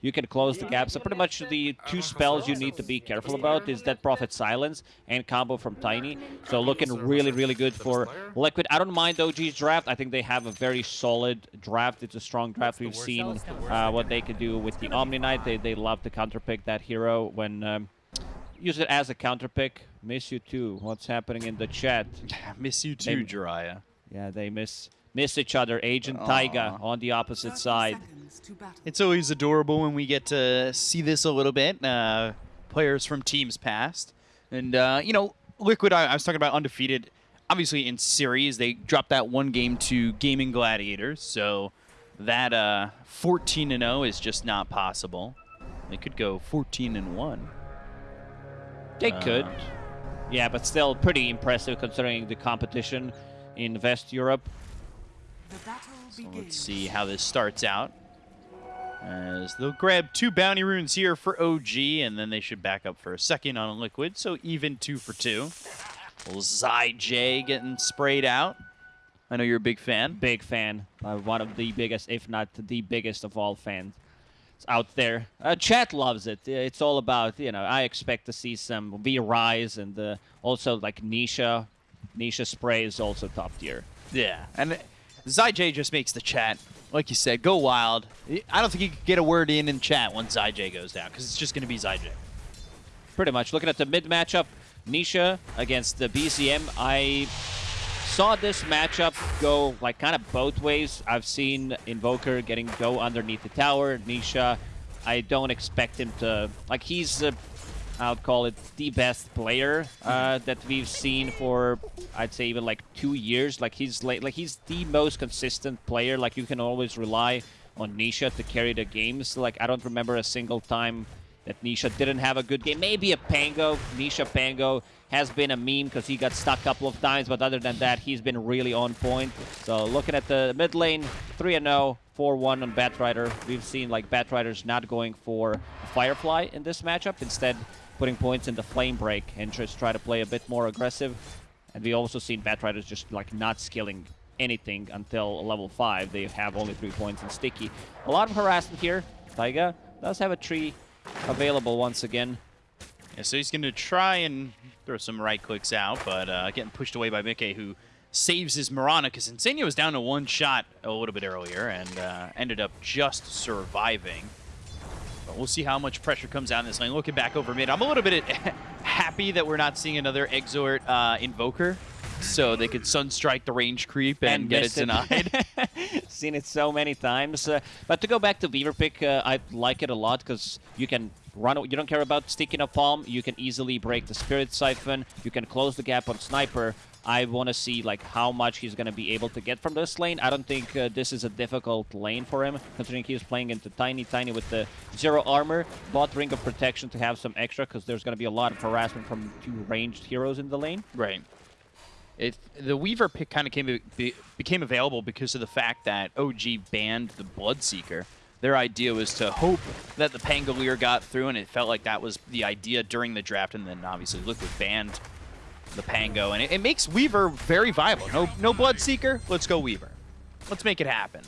you can close the gap. So pretty much the two spells you need to be careful about is Death Prophet Silence and combo from Tiny. So looking really, really good for Liquid. I don't mind OG's draft. I think they have a very solid draft. It's a strong draft. We've seen uh, what they could do with the Omni Knight. They, they love to counterpick that hero when... Um, use it as a counter pick. Miss you too. What's happening in the chat? miss you too, Jiraiya. Yeah, they miss miss each other. Agent Aww. Taiga on the opposite side. It's always adorable when we get to see this a little bit. Uh, players from teams past. And, uh, you know, Liquid, I, I, was talking about undefeated. Obviously, in series, they dropped that one game to Gaming Gladiators. So that uh, 14 0 is just not possible. They could go 14 and 1. They uh, could. Yeah, but still pretty impressive considering the competition in West Europe. So let's see how this starts out. As they'll grab two bounty runes here for OG, and then they should back up for a second on Liquid, so even two for two. Little J getting sprayed out. I know you're a big fan. Big fan. Uh, one of the biggest, if not the biggest of all fans out there. Uh, chat loves it. It's all about, you know, I expect to see some V Rise and uh, also like Nisha. Nisha spray is also top tier. Yeah, and ZyJ just makes the chat, like you said, go wild. I don't think you could get a word in in chat when ZyJ goes down because it's just going to be ZyJ. Pretty much. Looking at the mid matchup, Nisha against the BZM. I saw this matchup go like kind of both ways. I've seen Invoker getting go underneath the tower. Nisha, I don't expect him to like he's I would call it the best player uh, that we've seen for I'd say even like two years. Like he's like, like he's the most consistent player. Like you can always rely on Nisha to carry the games. Like I don't remember a single time that Nisha didn't have a good game. Maybe a Pango, Nisha Pango has been a meme because he got stuck a couple of times, but other than that, he's been really on point. So looking at the mid lane, 3-0, 4-1 on Batrider. We've seen like Batriders not going for Firefly in this matchup, instead putting points in the Flame Break and just try to play a bit more aggressive. And we also seen Batriders just like not skilling anything until level 5. They have only 3 points in Sticky. A lot of harassment here. Taiga does have a tree available once again. Yeah, so he's going to try and throw some right clicks out, but uh, getting pushed away by miCKe, who saves his Mirana, because Insania was down to one shot a little bit earlier and uh, ended up just surviving. But we'll see how much pressure comes down this lane. Looking back over mid, I'm a little bit happy that we're not seeing another Exort uh, Invoker so they could Sunstrike the range creep and, and get it denied. Seen it so many times. Uh, but to go back to Weaver pick, uh, I like it a lot because you can run. You don't care about sticky napalm. You can easily break the Spirit Siphon. You can close the gap on Sniper. I want to see like how much he's going to be able to get from this lane. I don't think uh, this is a difficult lane for him, considering he's playing into Tiny Tiny with the zero armor, bought Ring of Protection to have some extra, because there's going to be a lot of harassment from two ranged heroes in the lane. Right. It, the Weaver pick kind of came be, became available because of the fact that OG banned the Bloodseeker. Their idea was to hope that the Pangolier got through, and it felt like that was the idea during the draft, and then obviously Liquid banned the Pango, and it, it makes Weaver very viable. No, no Bloodseeker, let's go Weaver. Let's make it happen.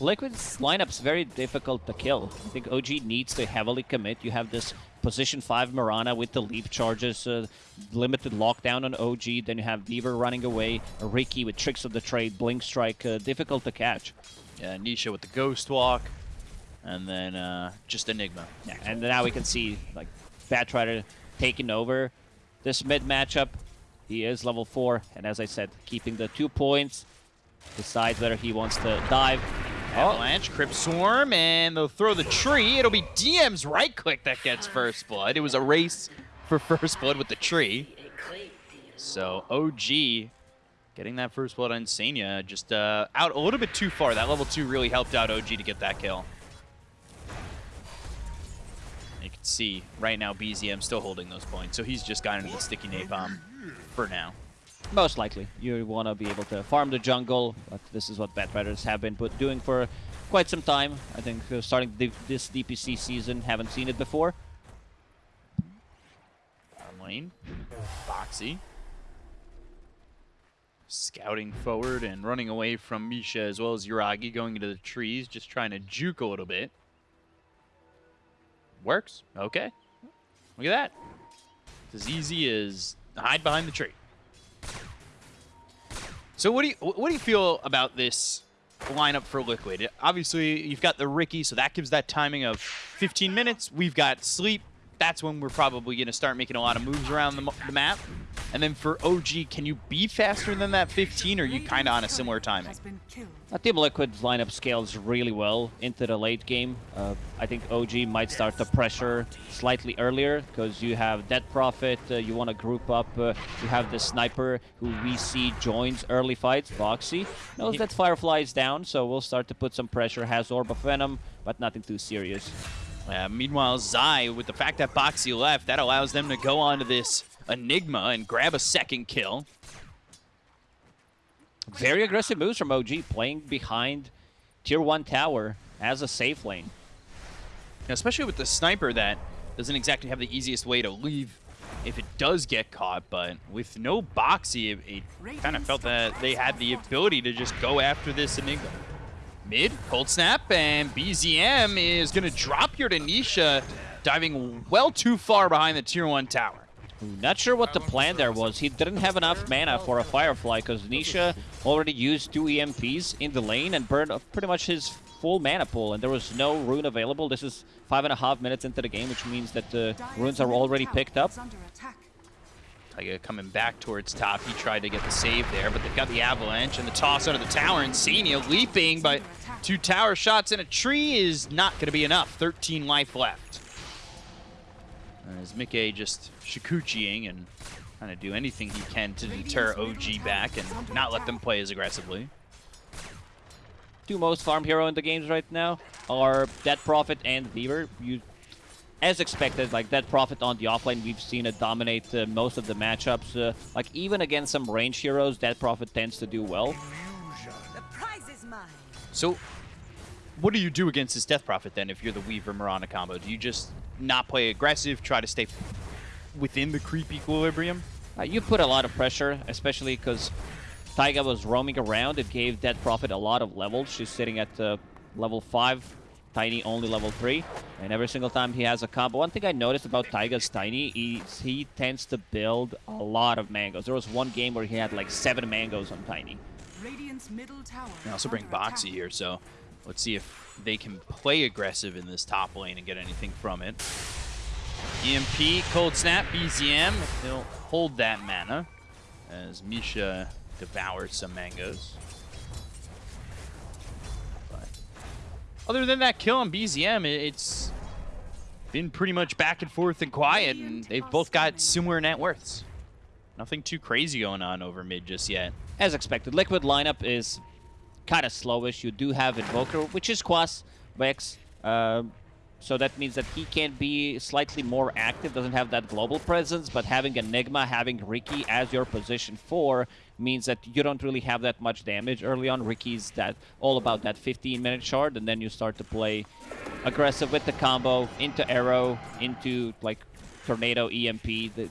Liquid's lineup's very difficult to kill. I think OG needs to heavily commit. You have this position 5 Mirana with the leap charges, uh, limited lockdown on OG, then you have Weaver running away, Riki with Tricks of the Trade, Blink Strike, uh, difficult to catch. Yeah, Nisha with the Ghost Walk, and then uh, just Enigma. Yeah, and now we can see like Batrider taking over this mid matchup. He is level 4, and as I said, keeping the two points, decides whether he wants to dive Avalanche, Crypt Swarm, and they'll throw the tree. It'll be DM's right click that gets first blood. It was a race for first blood with the tree. So OG getting that first blood on Sanya just uh, out a little bit too far. That level 2 really helped out OG to get that kill. You can see right now BZM still holding those points, so he's just got into the sticky napalm for now. Most likely. You want to be able to farm the jungle, but this is what Batriders have been put doing for quite some time. I think starting this DPC season, haven't seen it before. lane, Boxi. scouting forward and running away from Misha as well as Yuragi going into the trees, just trying to juke a little bit. Works. Okay. Look at that. It's as easy as hide behind the tree. So what do you what do you feel about this lineup for Liquid? Obviously, you've got the Riki, so that gives that timing of 15 minutes. We've got Sleep. That's when we're probably going to start making a lot of moves around the, the map. And then for OG, can you be faster than that 15, or are you kind of on a similar timing? Uh, Team Liquid's lineup scales really well into the late game. Uh, I think OG might start the pressure slightly earlier because you have Death Prophet, uh, you want to group up, uh, you have the Sniper who we see joins early fights, Boxi. Knows that Firefly is down, so we'll start to put some pressure, has Orb of Venom, but nothing too serious. Uh, meanwhile, Zai, with the fact that Boxi left, that allows them to go on to this Enigma and grab a second kill. Very aggressive moves from OG, playing behind Tier 1 tower as a safe lane. Now, especially with the Sniper that doesn't exactly have the easiest way to leave if it does get caught, but with no Boxi, it, it kind of felt that they had the ability to just go after this Enigma. Mid, Cold Snap, and BZM is going to drop to Nisha, diving well too far behind the Tier 1 tower. Not sure what the plan there was. He didn't have enough mana for a Firefly because Nisha already used two EMPs in the lane and burned pretty much his full mana pool, and there was no rune available. This is five and a half minutes into the game, which means that the runes are already picked up. Taiga coming back towards top. He tried to get the save there, but they've got the avalanche and the toss under the tower. And Insania leaping, but two tower shots in a tree is not going to be enough. 13 life left. As miCKe just Shukuchiing and trying to do anything he can to deter OG back and not let them play as aggressively. Two most farm hero in the games right now are Death Prophet and Weaver. You, as expected, like Death Prophet on the offlane, we've seen it dominate uh, most of the matchups. Uh, like even against some range heroes, Death Prophet tends to do well. So, what do you do against this Death Prophet then if you're the Weaver Mirana combo? Do you just not play aggressive, try to stay within the creep equilibrium? Uh, you put a lot of pressure, especially because Taiga was roaming around. It gave Death Prophet a lot of levels. She's sitting at uh, level 5, Tiny only level 3. And every single time he has a combo, one thing I noticed about Taiga's Tiny is he tends to build a lot of mangoes. There was one game where he had like 7 mangoes on Tiny. I also bring Boxi here, so let's see if they can play aggressive in this top lane and get anything from it. EMP, Cold Snap, BZM. He'll hold that mana as Misha devours some mangoes. Other than that kill on BZM, it's been pretty much back and forth and quiet, and they've both got similar net worths. Nothing too crazy going on over mid just yet. As expected, Liquid lineup is kind of slowish. You do have Invoker, which is Quas, Wex, uh, so that means that he can be slightly more active, doesn't have that global presence, but having Enigma, having Riki as your position 4 means that you don't really have that much damage early on. Riki's that all about that 15-minute shard, and then you start to play aggressive with the combo, into Arrow, into like Tornado, EMP, the,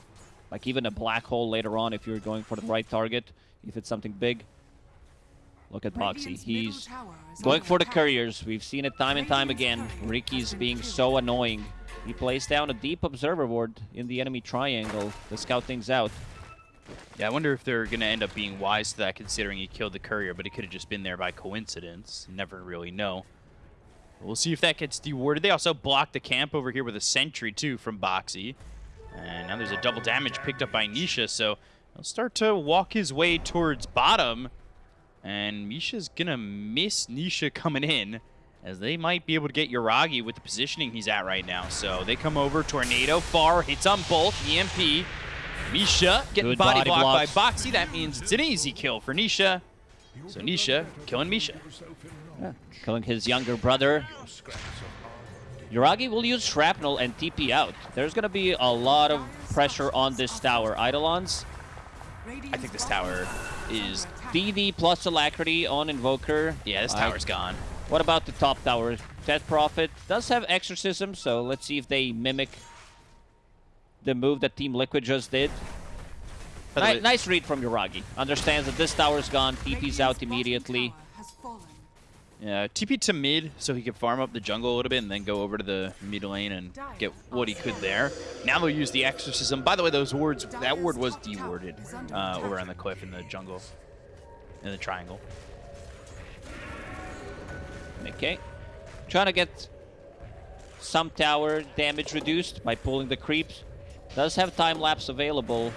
like even a Black Hole later on if you're going for the right target, if it's something big. Look at Boxi. He's going for the couriers. We've seen it time and time again. Riki's being so annoying. He plays down a deep observer ward in the enemy triangle to scout things out. Yeah, I wonder if they're going to end up being wise to that considering he killed the courier, but he could have just been there by coincidence. Never really know. We'll see if that gets dewarded. They also blocked the camp over here with a sentry, too, from Boxi. And now there's a double damage picked up by Nisha, so he'll start to walk his way towards bottom. And Misha's gonna miss Nisha coming in, as they might be able to get Yuragi with the positioning he's at right now. So they come over, Tornado, far, hits on both, EMP. Misha getting body, body blocked by Boxi. That means it's an easy kill for Nisha. So Nisha killing Misha. Yeah, killing his younger brother. Yuragi will use Shrapnel and TP out. There's going to be a lot of pressure on this tower. Eidolons. I think this tower is DD plus Alacrity on Invoker. Yeah, this tower's uh, gone. What about the top tower? Death Prophet does have Exorcism, so let's see if they mimic the move that Team Liquid just did. Ni nice read from Yuragi. Understands that this tower's gone, TP's out immediately. Yeah, TP to mid so he could farm up the jungle a little bit and then go over to the mid lane and get what he could there. Now they'll use the exorcism. By the way, those wards, that ward was dewarded uh, over on the cliff in the jungle, in the triangle. Okay. Trying to get some tower damage reduced by pulling the creeps. Does have time lapse available.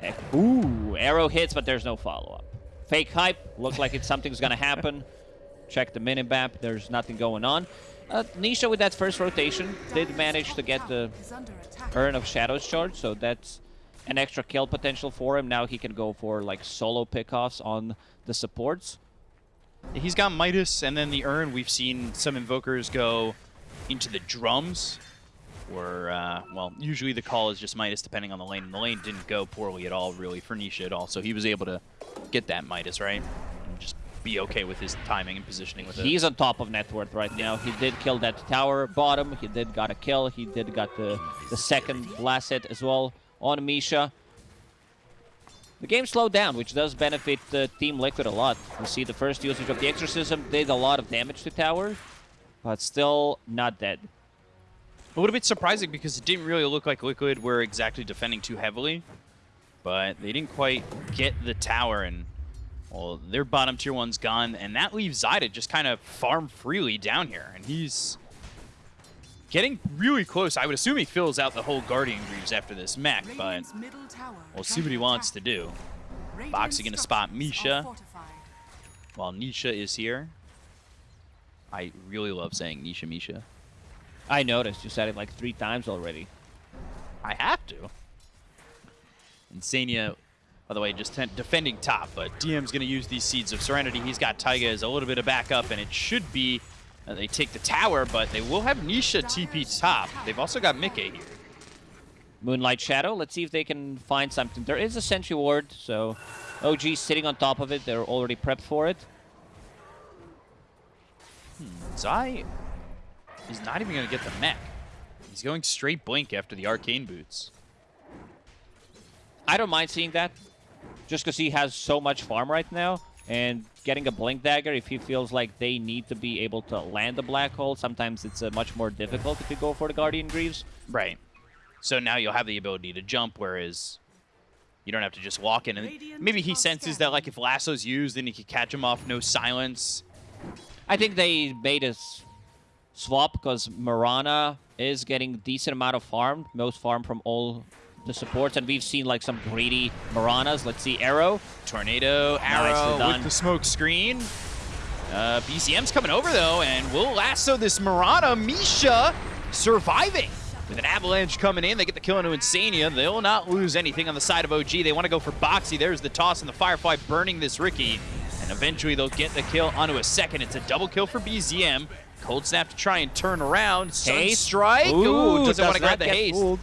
Eh, Ooh, arrow hits, but there's no follow-up. Fake hype. Looks like it's something's gonna happen. Check the minimap. There's nothing going on. Uh, Nisha with that first rotation did manage to get the Urn of Shadows charge, so that's an extra kill potential for him. Now he can go for like solo pickoffs on the supports. He's got Midas and then the urn. We've seen some invokers go into the drums. Or, uh, well, usually the call is just Midas depending on the lane. And the lane didn't go poorly at all, really, for Nisha at all. So he was able to get that Midas, right? And just be okay with his timing and positioning with it. He's on top of net worth right now. He did kill that tower bottom. He did got a kill. He did got the, the second last hit as well on Misha. The game slowed down, which does benefit uh, Team Liquid a lot. You see the first usage of the Exorcism did a lot of damage to tower, but still not dead. A little bit surprising because it didn't really look like Liquid were exactly defending too heavily. But they didn't quite get the tower and, well, their bottom tier one's gone. And that leaves Zyda just kind of farm freely down here. And he's getting really close. I would assume he fills out the whole Guardian Greaves after this mech, but we'll see what he wants to do. Boxi gonna spot Misha. While Nisha is here. I really love saying Nisha Misha. I noticed you said it like three times already. I have to. Insania, by the way, just defending top, but DM's going to use these Seeds of Serenity. He's got Taiga as a little bit of backup, and it should be uh, they take the tower, but they will have Nisha TP top. They've also got miCKe here. Moonlight Shadow. Let's see if they can find something. There is a Sentry Ward, so OG sitting on top of it. They're already prepped for it. Zai is not even going to get the mech. He's going straight Blink after the Arcane Boots. I don't mind seeing that, just because he has so much farm right now. And getting a Blink Dagger, if he feels like they need to be able to land the Black Hole, sometimes it's uh, much more difficult if you go for the Guardian Greaves. Right. So now you'll have the ability to jump, whereas you don't have to just walk in. And maybe he senses that, like, if Lasso's used, then he could catch him off, no silence. I think they made a s- swap because Mirana is getting decent amount of farm, most farm from all the supports, and we've seen like some greedy Miranas. Let's see, Arrow. Tornado, arrow with the smoke screen. Uh, BZM's coming over, though, and will lasso this Mirana. Misha surviving. With an avalanche coming in, they get the kill into Insania. They'll not lose anything on the side of OG. They want to go for Boxi. There's the toss and the Firefly burning this Riki. And eventually they'll get the kill onto a second. It's a double kill for BZM. Cold Snap to try and turn around. Haste. Sunstrike. Ooh, doesn't want to grab the haste. fooled.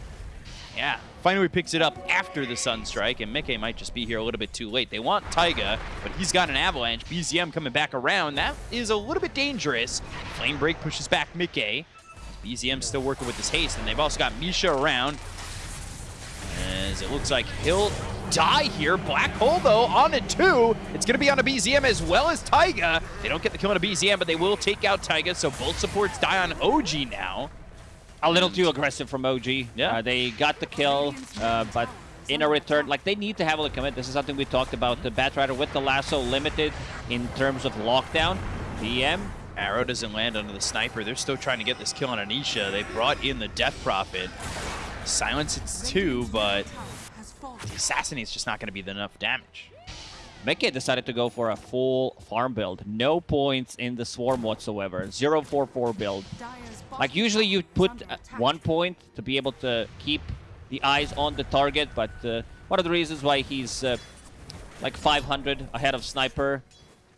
Yeah. Finally picks it up after the Sunstrike, and miCKe might just be here a little bit too late. They want Taiga, but he's got an Avalanche. BZM coming back around. That is a little bit dangerous. Flame Break pushes back miCKe. BZM still working with his haste, and they've also got Misha around. As it looks like he'll die here. Black Hole, though, on a two. It's going to be on a BZM as well as Taiga. They don't get the kill on a BZM, but they will take out Taiga, so both supports die on OG now. A little too aggressive from OG. Yeah. Uh, they got the kill, uh, but in a return, like they need to heavily commit. This is something we talked about. The Batrider with the lasso limited in terms of lockdown. DM. Arrow doesn't land under the sniper. They're still trying to get this kill on Anisha. They brought in the Death Prophet. Silence it's two, but the Assassinate's just not going to be enough damage. miCKe decided to go for a full farm build. No points in the swarm whatsoever. 0-4-4 build. Like usually you put uh, one point to be able to keep the eyes on the target, but uh, one of the reasons why he's uh, like 500 ahead of Sniper,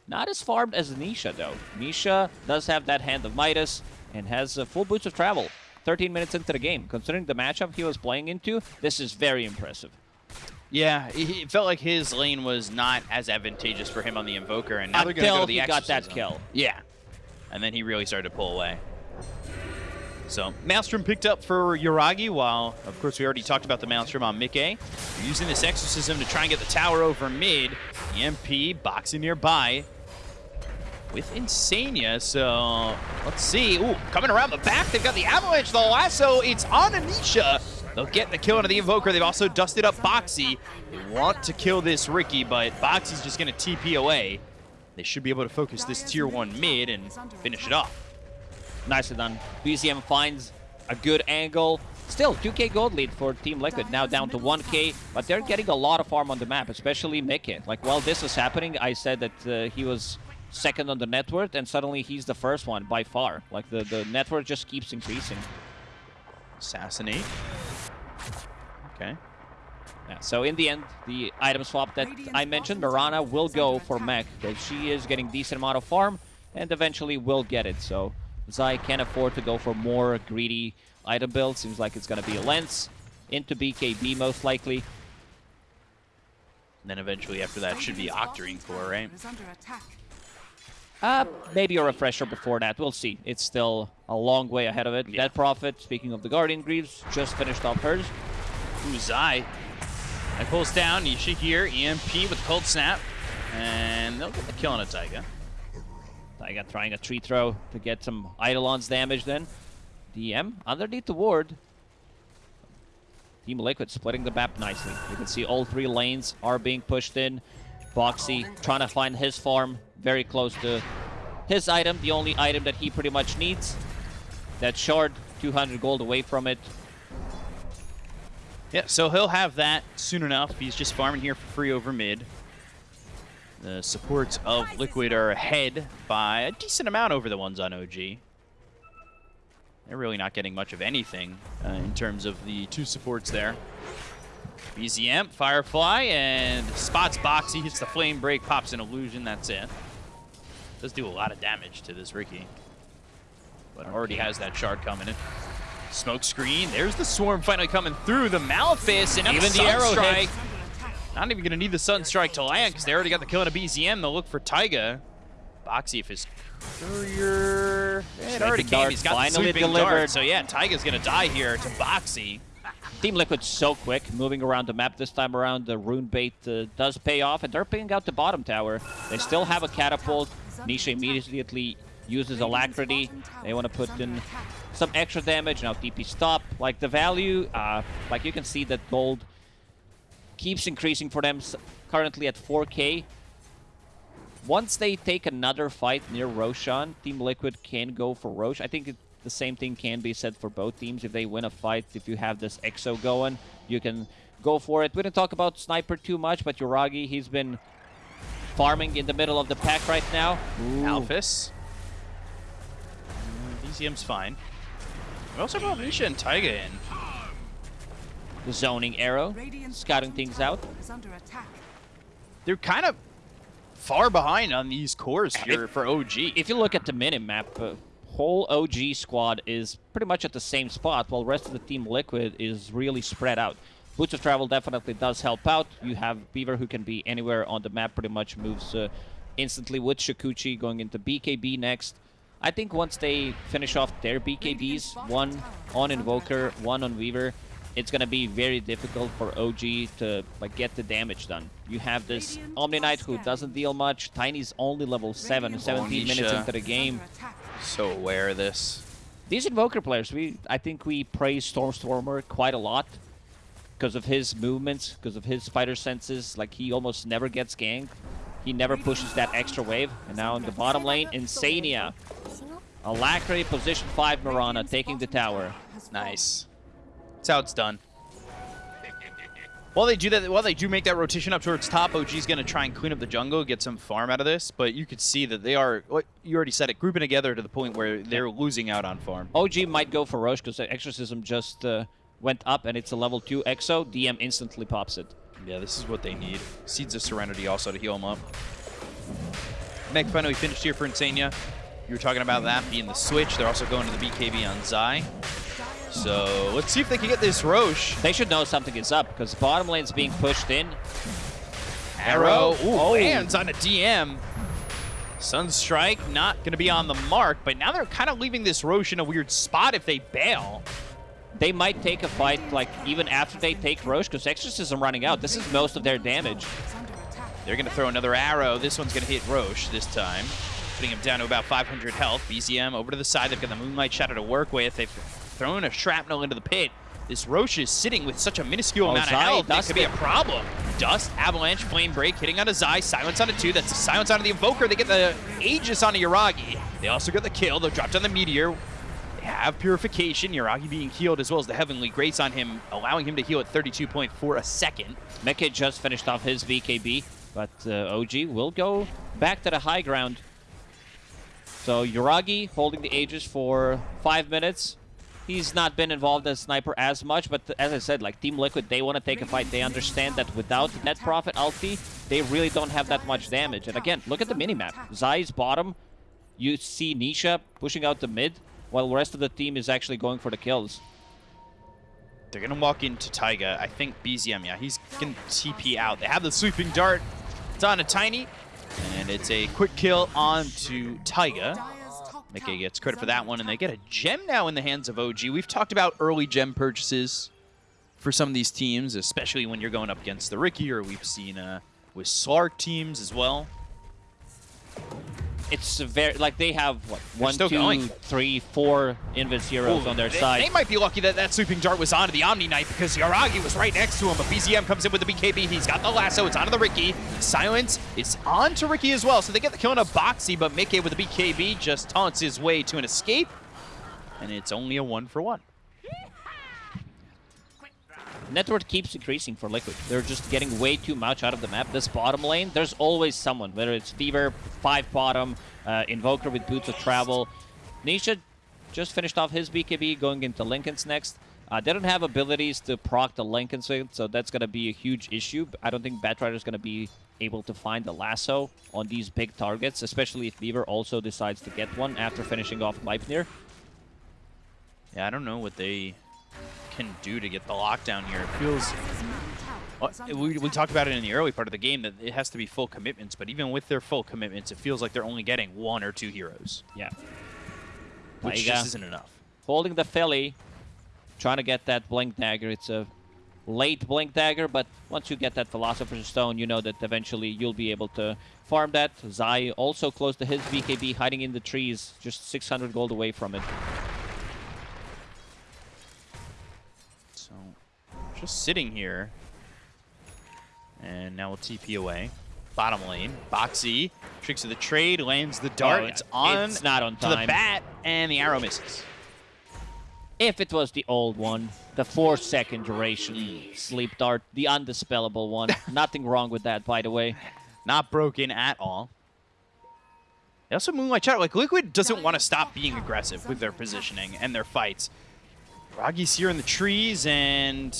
not as farmed as Nisha though. Nisha does have that Hand of Midas and has uh, full boots of travel. 13 minutes into the game. Considering the matchup he was playing into, this is very impressive. Yeah, it felt like his lane was not as advantageous for him on the Invoker, and now they're going go to the he got that kill. Yeah, and then he really started to pull away. So Maelstrom picked up for Yuragi, while, of course, we already talked about the Maelstrom on miCKe. They're using this Exorcism to try and get the tower over mid. EMP boxing nearby with Insania, so let's see. Ooh, coming around the back, they've got the Avalanche, the lasso, it's on Anisha. They'll get the kill into the Invoker. They've also dusted up Boxi. They want to kill this Riki, but Boxi's just going to TP away. They should be able to focus this tier 1 mid and finish it off. Nicely done. BZM finds a good angle. Still, 2k gold lead for Team Liquid, now down to 1k, but they're getting a lot of farm on the map, especially miCKe. Like, while this was happening, I said that uh, he was second on the net worth, and suddenly he's the first one by far. Like, the, the net worth just keeps increasing. Assassinate. Okay. Yeah, so in the end, the item swap that I mentioned, Mirana will go for Mech, because she is getting decent amount of farm, and eventually will get it, so... Zai can't afford to go for more greedy item build. Seems like it's going to be a Lens into BKB most likely. And then eventually after that should be Octarine core, right? Uh, maybe a refresher before that. We'll see. It's still a long way ahead of it. Yeah. Death Prophet, speaking of the Guardian Greaves, just finished off hers. Ooh, Zai. That pulls down. Here. EMP with Cold Snap. And they'll get the kill on a Taiga. Taiga trying a tree throw to get some Eidolon's damage then. DM underneath the ward. Team Liquid splitting the map nicely. You can see all three lanes are being pushed in. Boxi trying to find his farm very close to his item, the only item that he pretty much needs. That shard, 200 gold away from it. Yeah, so he'll have that soon enough. He's just farming here for free over mid. The supports of Liquid are ahead by a decent amount over the ones on OG. They're really not getting much of anything uh, in terms of the two supports there. BZM, Firefly, and spots Boxi, hits the Flame Break, pops an Illusion, that's it. Does do a lot of damage to this Riki. But already has that shard coming in. Smoke screen, there's the Swarm finally coming through, the Malefice, and even the Arrow Strike. Not even going to need the Sun Strike to land because they already got the kill on a BZM. They'll look for Taiga. Boxi, if his courier... It already came. He's got finally the delivered. Dart. So yeah, Taiga's going to die here to Boxi. Team Liquid so quick, moving around the map this time around. The rune bait uh, does pay off, and they're picking out the bottom tower. They still have a catapult. Nisha immediately uses Alacrity. They want to put in some extra damage. Now TP stop. Like the value, uh, like you can see that gold keeps increasing for them, currently at 4k. Once they take another fight near Roshan, Team Liquid can go for Rosh. I think it, the same thing can be said for both teams. If they win a fight, if you have this Exo going, you can go for it. We didn't talk about Sniper too much, but Yuragi, he's been farming in the middle of the pack right now. Ooh. Alphys. BZM's fine. We also brought Nisha and Taiga in the zoning arrow, scouting things out. They're kind of far behind on these cores here if, for OG. If you look at the minimap, uh, whole OG squad is pretty much at the same spot, while rest of the Team Liquid is really spread out. Boots of Travel definitely does help out. You have Weaver who can be anywhere on the map, pretty much moves uh, instantly with Shukuchi going into BKB next. I think once they finish off their BKBs, one on Invoker, one on Weaver, it's going to be very difficult for OG to like get the damage done. You have this Omni Knight who doesn't deal much. Tiny's only level 7, 17 minutes into the game. So aware of this. These Invoker players, we I think we praise Stormstormer quite a lot because of his movements, because of his fighter senses. Like, he almost never gets ganked. He never pushes that extra wave. And now in the bottom lane, Insania. Alacrity, position 5 Mirana, taking the tower. Nice. That's how it's done. While they do that, while they do make that rotation up towards top, OG's going to try and clean up the jungle, get some farm out of this. But you could see that they are, what you already said it, grouping together to the point where they're losing out on farm. OG might go for Rosh because Exorcism just uh, went up and it's a level 2 Exo. DM instantly pops it. Yeah, this is what they need. Seeds of Serenity also to heal them up. Mech finally finished here for Insania. You were talking about that being the switch. They're also going to the BKB on Zai. So let's see if they can get this Rosh. They should know something is up because the bottom lane's being pushed in. Arrow. Ooh, oh. lands on a DM. Sunstrike not going to be on the mark, but now they're kind of leaving this Rosh in a weird spot if they bail. They might take a fight, like, even after they take Rosh, because Exorcism running out. This is most of their damage. They're going to throw another arrow. This one's going to hit Rosh this time, putting him down to about 500 health. BZM over to the side. They've got the Moonlight Shadow to work with. They've thrown a shrapnel into the pit. This Rosh is sitting with such a minuscule Oh, amount Zai, of health. That could be a problem. Dust, Avalanche, Flame Break, hitting on a Zai, Silence on a 2. That's a Silence on the Invoker. They get the Aegis on a Yuragi. They also get the kill. They'll drop down the Meteor. They have Purification. Yuragi being healed as well as the Heavenly Grace on him, allowing him to heal at 32.4 a second. miCKe just finished off his BKB, but uh, OG will go back to the high ground. So Yuragi holding the Aegis for five minutes. He's not been involved as sniper as much, but as I said, like Team Liquid, they want to take a fight. They understand that without Death Prophet ulti, they really don't have that much damage. And again, look at the minimap. Zai's bottom. You see Nisha pushing out the mid, while the rest of the team is actually going for the kills. They're going to walk into Taiga. I think BZM, yeah, he's going to TP out. They have the Sweeping Dart. It's on a Tiny, and it's a quick kill onto Taiga. miCKe gets credit for that one, and they get a gem now in the hands of OG. We've talked about early gem purchases for some of these teams, especially when you're going up against the Riki, or we've seen uh, with Slark teams as well. It's very like they have what one, still two, going. three, four Invis heroes Ooh, on their they, side. They might be lucky that that sweeping dart was onto the Omni Knight because Yuragi was right next to him, but BZM comes in with the BKB. He's got the lasso. It's onto the Riki. Silence is on to Riki as well, so they get the kill on a Boxi, but miCKe with the BKB just taunts his way to an escape, and it's only a one for one. Network keeps increasing for Liquid. They're just getting way too much out of the map. This bottom lane, there's always someone, whether it's Weaver, 5 bottom, uh, Invoker with Boots of Travel. Nisha just finished off his BKB, going into Linken's next. Uh, they don't have abilities to proc the Linken's with, so that's going to be a huge issue. I don't think Batrider's going to be able to find the lasso on these big targets, especially if Weaver also decides to get one after finishing off Gleipnir. Yeah, I don't know what they can do to get the lockdown here. It feels Well, uh, we, we talked about it in the early part of the game that it has to be full commitments, but even with their full commitments, it feels like they're only getting one or two heroes, Yeah. which Taiga. just uh, isn't enough. holding the Philly, trying to get that Blink Dagger. It's a late Blink Dagger, but once you get that Philosopher's Stone, you know that eventually you'll be able to farm that. Zai also close to his BKB, hiding in the trees, just 600 gold away from it. Just sitting here. And now we'll TP away. Bottom lane, Boxi, tricks of the trade, lands the dart. Oh, it's on it's not on to the time. bat, and the arrow misses. If it was the old one, the 4 second duration sleep dart, the undispellable one. Nothing wrong with that, by the way. Not broken at all. They also Moonlight Shadow. Like, Liquid doesn't want to stop being aggressive with their positioning and their fights. Ragi's here in the trees, and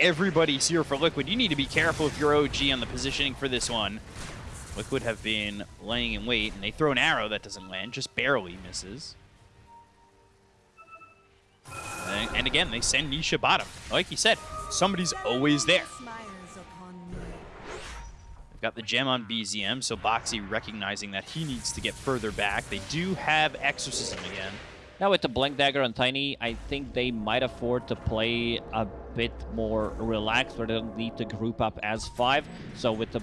everybody's here for Liquid. You need to be careful if you're OG on the positioning for this one. Liquid have been laying in wait, and they throw an arrow that doesn't land, just barely misses. And, and again, they send Nisha bottom. Like you said, somebody's always there. They've got the gem on BZM, so Boxi recognizing that he needs to get further back. They do have Exorcism again. Now with the Blink Dagger on Tiny, I think they might afford to play a bit more relaxed where they don't need to group up as five. So with the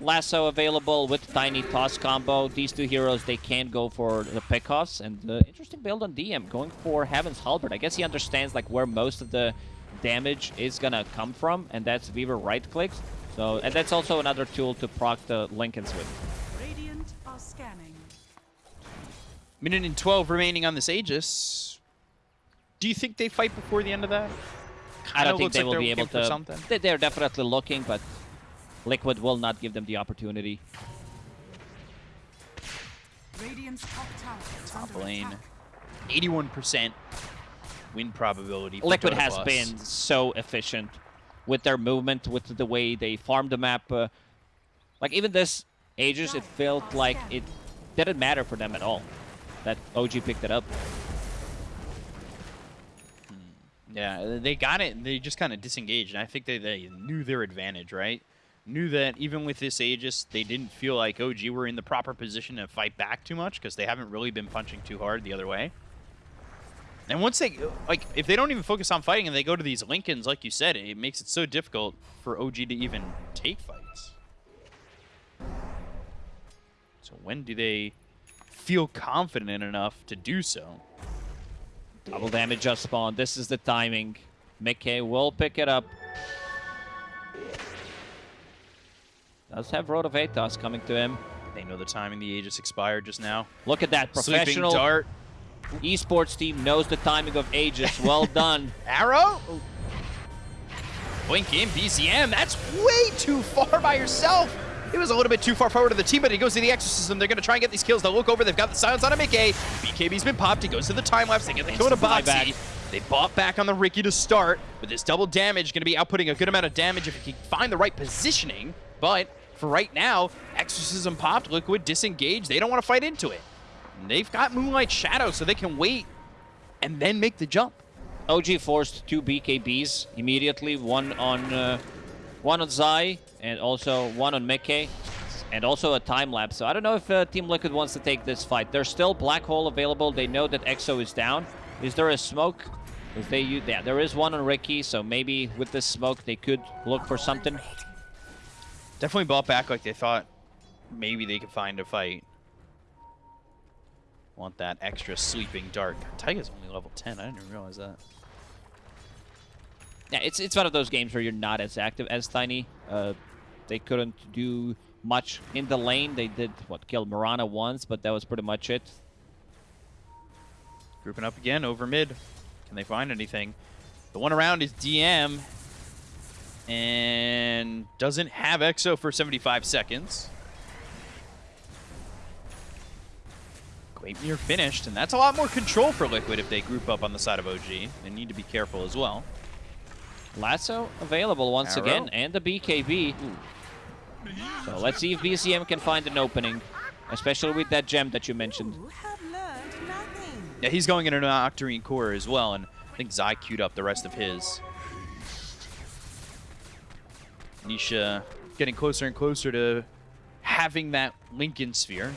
Lasso available, with Tiny Toss combo, these two heroes, they can go for the pickoffs. And uh, interesting build on DM, going for Heaven's Halberd. I guess he understands like where most of the damage is gonna come from, and that's Weaver right clicks. So, and that's also another tool to proc the Linkens with. Minute and 12 remaining on this Aegis. Do you think they fight before the end of that? I Kinda don't think they like will be able looking for to. something. they- They're definitely looking, but Liquid will not give them the opportunity. Radiant's top tower Top under lane. 81% win probability. for Liquid has Plus. been so efficient with their movement, with the way they farm the map. Uh, like even this Aegis, it felt like it didn't matter for them at all. That OG picked it up. Hmm. Yeah, they got it. They just kind of disengaged, and I think they, they knew their advantage, right? knew that even with this Aegis, they didn't feel like OG were in the proper position to fight back too much because they haven't really been punching too hard the other way. And once they, like, if they don't even focus on fighting and they go to these Linkens, like you said, it makes it so difficult for OG to even take fights. So when do they feel confident enough to do so? Double damage just spawned. This is the timing. miCKe will pick it up. Does have Rod of Atos coming to him. They know the timing. The Aegis expired just now. Look at that. Sleeping Professional Dart. esports team knows the timing of Aegis. Well done. Arrow? Blink in, BZM. That's way too far by yourself. It was a little bit too far forward to the team, but he goes to the Exorcism. They're going to try and get these kills. They'll look over. They've got the silence on a miCKe. BKB's been popped. He goes to the time lapse. They get the kill Instant. Boxi. They bought back on the Riki to start, but this double damage going to be outputting a good amount of damage if he can find the right positioning. But for right now, Exorcism popped, Liquid disengaged. They don't want to fight into it. And they've got Moonlight Shadow, so they can wait and then make the jump. OG forced two BKBs immediately. One on uh, one on Zai and also one on miCKe. And also a time lapse. So I don't know if uh, Team Liquid wants to take this fight. There's still Black Hole available. They know that EXO is down. Is there a smoke? If they use, yeah, there is one on Riki. So maybe with this smoke they could look for something. Definitely bought back like they thought maybe they could find a fight. Want that extra sleeping dart. Taiga's only level 10. I didn't even realize that. Yeah, it's it's one of those games where you're not as active as Tiny. Uh, they couldn't do much in the lane. They did what kill Mirana once, but that was pretty much it. Grouping up again over mid. Can they find anything? The one around is DM. And doesn't have EXO for 75 seconds. Gleipnir finished, and that's a lot more control for Liquid if they group up on the side of OG. They need to be careful as well. Lasso available once Arrow. again, and the BKB. So let's see if BZM can find an opening, especially with that gem that you mentioned. You have learned nothing. Yeah, he's going into an Octarine core as well, and I think Zai queued up the rest of his. Nisha getting closer and closer to having that Linken sphere.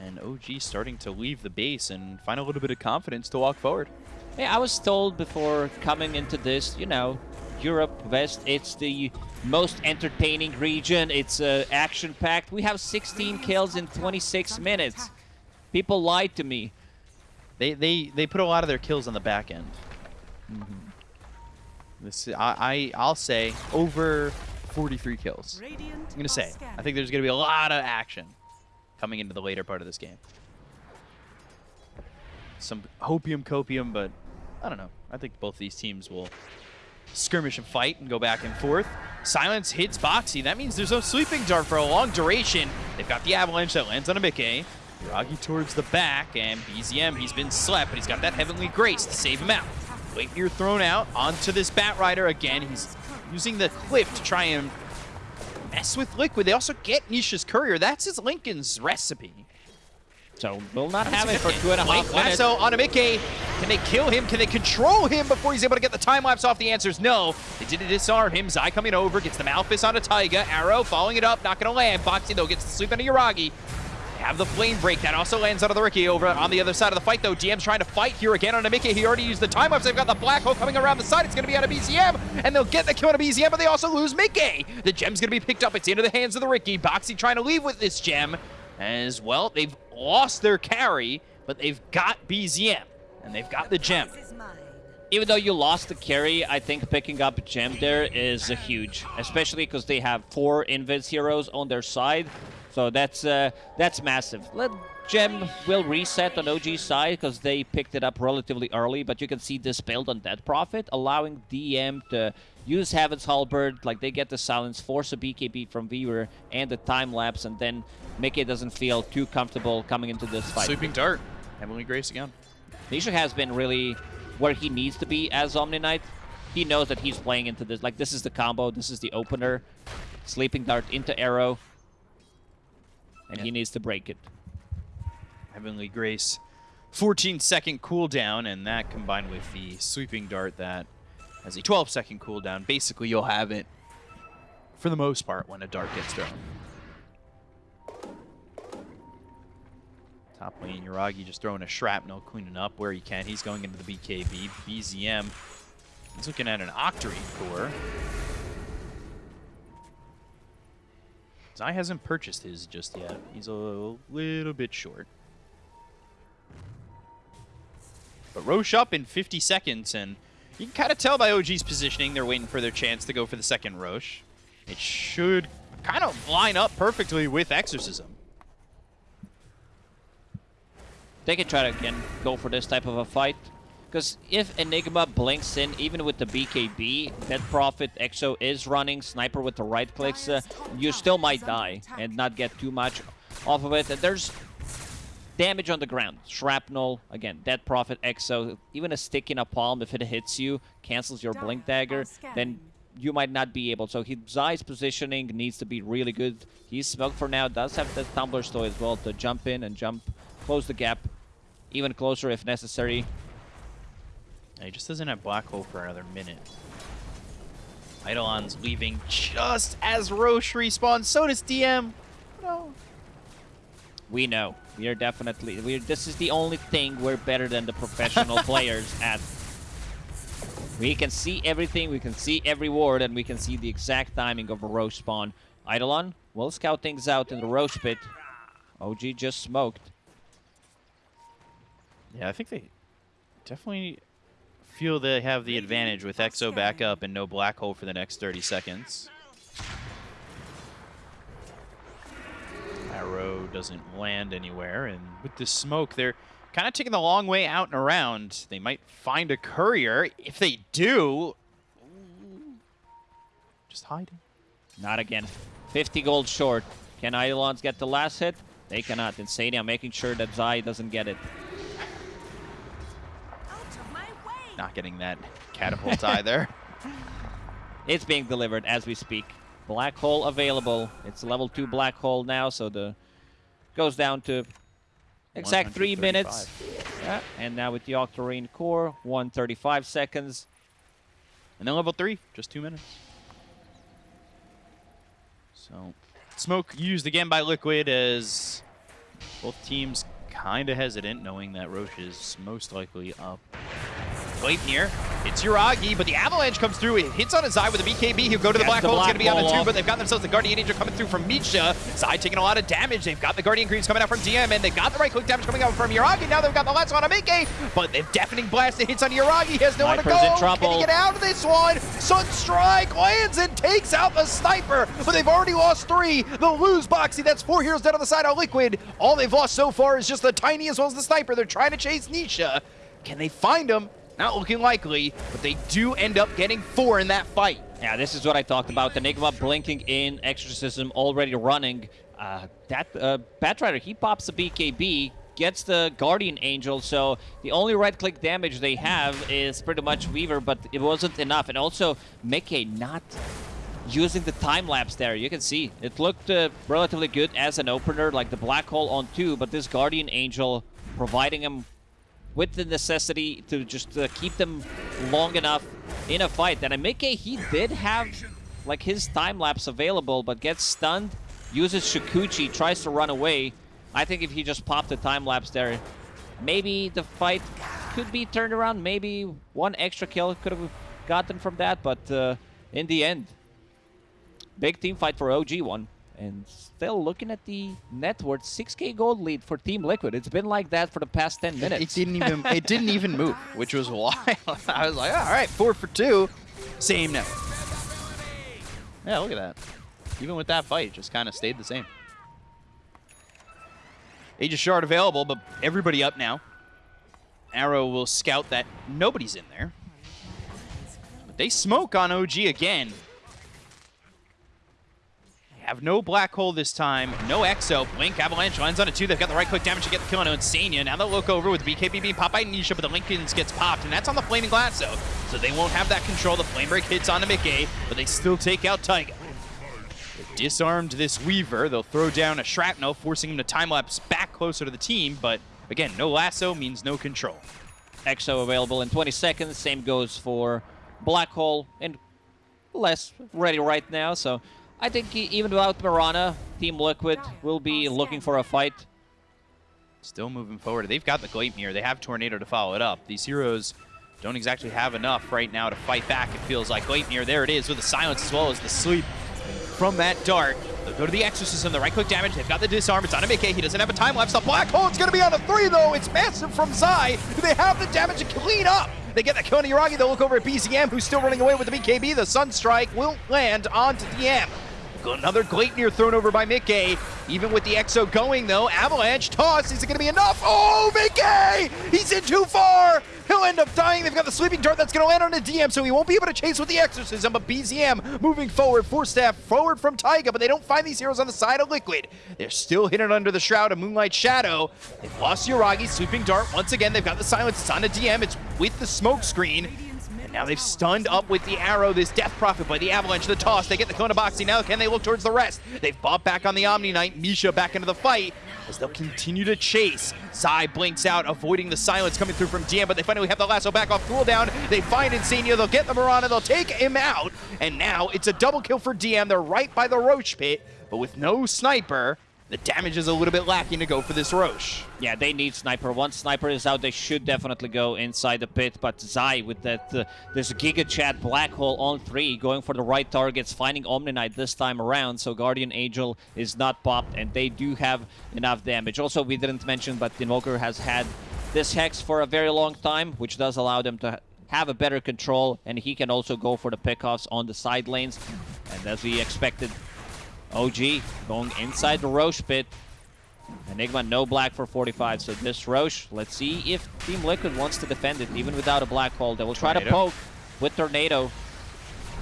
And OG starting to leave the base and find a little bit of confidence to walk forward. Hey, I was told before coming into this, you know, Europe West, it's the most entertaining region. It's uh, action-packed. We have 16 kills in 26 minutes. People lied to me. They they they put a lot of their kills on the back end. Mm-hmm. This I, I I'll say over 43 kills. I'm gonna say. I think there's gonna be a lot of action coming into the later part of this game. Some hopium copium, but I don't know. I think both these teams will skirmish and fight and go back and forth. Silence hits Boxi. That means there's no sleeping dart for a long duration. They've got the avalanche that lands on a miCKe. Yuragi towards the back, and BZM, he's been slept, but he's got that Heavenly Grace to save him out. Waitmere thrown out onto this Bat Rider again. He's using the cliff to try and mess with Liquid. They also get Nisha's Courier. That's his Linken's recipe. So we'll not have it for two and a half minutes. Lasso on a miCKe. Can they kill him? Can they control him before he's able to get the time lapse off? The answer is no. They did disarm him. Zai coming over, gets the Malefice onto Taiga. Arrow following it up, not going to land. Boxi, though, gets the sleep into Yuragi. They have the flame break. That also lands onto the Riki over on the other side of the fight, though. GM's trying to fight here again on a miCKe. He already used the time lapse. They've got the Black Hole coming around the side. It's going to be on a BZM, and they'll get the kill on a BZM, but they also lose miCKe. The gem's going to be picked up. It's into the hands of the Riki. Boxi trying to leave with this gem. As well, they've lost their carry, but they've got BZM, and they've got the gem. This is mine. Even though you lost the carry, I think picking up a gem there is uh, huge, especially because they have four Invis heroes on their side. So that's uh, that's massive. Let gem will reset on OG side because they picked it up relatively early, but you can see this build on Death Prophet, allowing DM to use Heaven's Halberd, like they get the silence, force a BKB from Weaver, and the time lapse, and then miCKe doesn't feel too comfortable coming into this fight. Sleeping Dart. Heavenly Grace again. Nisha has been really where he needs to be as Omni Knight. He knows that he's playing into this. Like, this is the combo. This is the opener. Sleeping Dart into Arrow. And he needs to break it. Heavenly Grace. 14 second cooldown, and that combined with the sweeping dart that has a 12 second cooldown. Basically, you'll have it for the most part when a dart gets thrown. Top lane, Yuragi just throwing a shrapnel, cleaning up where he can. He's going into the BKB. BZM, he's looking at an Octarine core. Zai hasn't purchased his just yet. He's a little bit short. But Rosh up in 50 seconds, and you can kind of tell by OG's positioning they're waiting for their chance to go for the second Rosh. It should kind of line up perfectly with Exorcism. They can try to, again, go for this type of a fight. Because if Enigma blinks in, even with the BKB, Death Prophet Exo is running, Sniper with the right clicks, uh, you still might die and not get too much off of it. And there's damage on the ground. Shrapnel, again, Death Prophet Exo, even a sticky napalm, if it hits you, cancels your Blink Dagger, then you might not be able. So his Zai's positioning needs to be really good. He's smoked for now, does have the Tumbler's Toy as well to jump in and jump, close the gap even closer if necessary. He just doesn't have Black Hole for another minute. Eidolon's leaving just as Rosh respawns. So does DM. No. We know. We are definitely... We're, this is the only thing we're better than the professional players at. We can see everything, we can see every ward, and we can see the exact timing of a Rosh spawn. Eidolon will scout things out in the Rosh pit. OG just smoked. Yeah, I think they definitely feel they have the advantage with Exo back up and no black hole for the next 30 seconds. Arrow doesn't land anywhere, and with the smoke, they're kind of taking the long way out and around. They might find a courier. If they do, just hiding. Not again. 50 gold short. Can Eidolons get the last hit? They cannot. Insania making sure that Zai doesn't get it. Not getting that catapult either. It's being delivered as we speak. Black hole available. It's level 2 black hole now, so the goes down to exact 3 minutes. Yeah, and now with the Octarine core, 135 seconds. And then level 3, just 2 minutes. So, smoke used again by Liquid as both teams kind of hesitant, knowing that Rosh is most likely up. Gleipnir, it's Yuragi, but the Avalanche comes through. It hits on his Zai with a BKB. He'll go to the Black the Hole. It's going to be on a two, off. but they've got themselves the Guardian Angel coming through from Misha. Zai taking a lot of damage. They've got the Guardian Greaves coming out from DM, and they've got the right click damage coming out from Yuragi. Now they've got the last one on miCKe, but the deafening blast that hits on Yuragi. He has nowhere to go. in trouble. Can he get out of this one? Sunstrike lands and takes out the Sniper, but they've already lost three. They'll lose Boxi. That's four heroes dead on the side of Liquid. All they've lost so far is just the Tiny as well as the Sniper. They're trying to chase Nisha. Can they find him? Not looking likely, but they do end up getting four in that fight. Yeah, this is what I talked about. The Enigma blinking in, Exorcism already running. Uh, that uh, Batrider, he pops the BKB, gets the Guardian Angel, so the only right-click damage they have is pretty much Weaver, but it wasn't enough. And also, miCKe not using the time-lapse there. You can see it looked uh, relatively good as an opener, like the Black Hole on two, but this Guardian Angel providing him with the necessity to just uh, keep them long enough in a fight. And Amike, he did have like his time lapse available, but gets stunned, uses Shukuchi, tries to run away. I think if he just popped the time lapse there, maybe the fight could be turned around. Maybe one extra kill could have gotten from that, but uh, in the end, big team fight for OG one. And still looking at the net worth, 6k gold lead for Team Liquid. It's been like that for the past 10 minutes. It didn't even it didn't even move, which was wild. I was like, all right, four for two, same net. Yeah, look at that. Even with that fight, it just kind of stayed the same. Age of Shard available, but everybody up now. Arrow will scout that nobody's in there. But they smoke on OG again. They have no black hole this time, no Exo. Blink, Avalanche lands on a two. They've got the right click damage to get the kill on Insania. Now they'll look over with BKB being popped by Nisha, but the Linkens gets popped, and that's on the Flaming Lasso. So they won't have that control. The Flame Break hits onto miCKe, but they still take out Taiga. They've disarmed this Weaver. They'll throw down a Shrapnel, forcing him to time-lapse back closer to the team, but again, no lasso means no control. Exo available in 20 seconds. Same goes for Black Hole and less ready right now. So I think even without Mirana, Team Liquid will be looking for a fight. Still moving forward. They've got the Gleipnir. They have Tornado to follow it up. These heroes don't exactly have enough right now to fight back, it feels like. Gleipnir, there it is with the silence as well as the sleep from that dart. They'll go to the Exorcism, the right-click damage. They've got the disarm. It's on a miCKe. He doesn't have a time lapse. The Black Hole, it's going to be on a three, though. It's massive from Zai. Do they have the damage to clean up? They get the kill on. They'll look over at BZM, who's still running away with the BKB. The Sunstrike will land onto DM. Another Gleipnir thrown over by miCKe. Even with the Exo going, though, Avalanche toss. Is it going to be enough? Oh, miCKe! He's in too far! He'll end up dying. They've got the Sleeping Dart that's going to land on a DM, so he won't be able to chase with the Exorcism. But BZM moving forward, Force Staff forward from Taiga, but they don't find these heroes on the side of Liquid. They're still hidden under the Shroud of Moonlight Shadow. They've lost Yuragi, Sleeping Dart. Once again, they've got the Silence. It's on a DM. It's with the smoke screen. And now they've stunned up with the arrow this Death Prophet by the Avalanche, the toss. They get the Kona Boxing. Now can they look towards the rest? They've bought back on the Omni Knight. Misha back into the fight as they'll continue to chase. Zai blinks out, avoiding the silence coming through from DM, but they finally have the lasso back off cooldown. They find Insania. They'll get the Mirana. They'll take him out. And now it's a double kill for DM. They're right by the Rosh pit, but with no sniper, the damage is a little bit lacking to go for this Rosh. Yeah, they need sniper. Once sniper is out, they should definitely go inside the pit. But Zai with that uh, this Giga Chat black hole on three, going for the right targets, finding Omni Knight this time around. So Guardian Angel is not popped, and they do have enough damage. Also, we didn't mention, but Invoker has had this hex for a very long time, which does allow them to have a better control, and he can also go for the pickoffs on the side lanes. And as we expected, OG going inside the Rosh pit. Enigma no black for 45, so this Rosh, let's see if Team Liquid wants to defend it even without a black hole. They will try to poke with Tornado.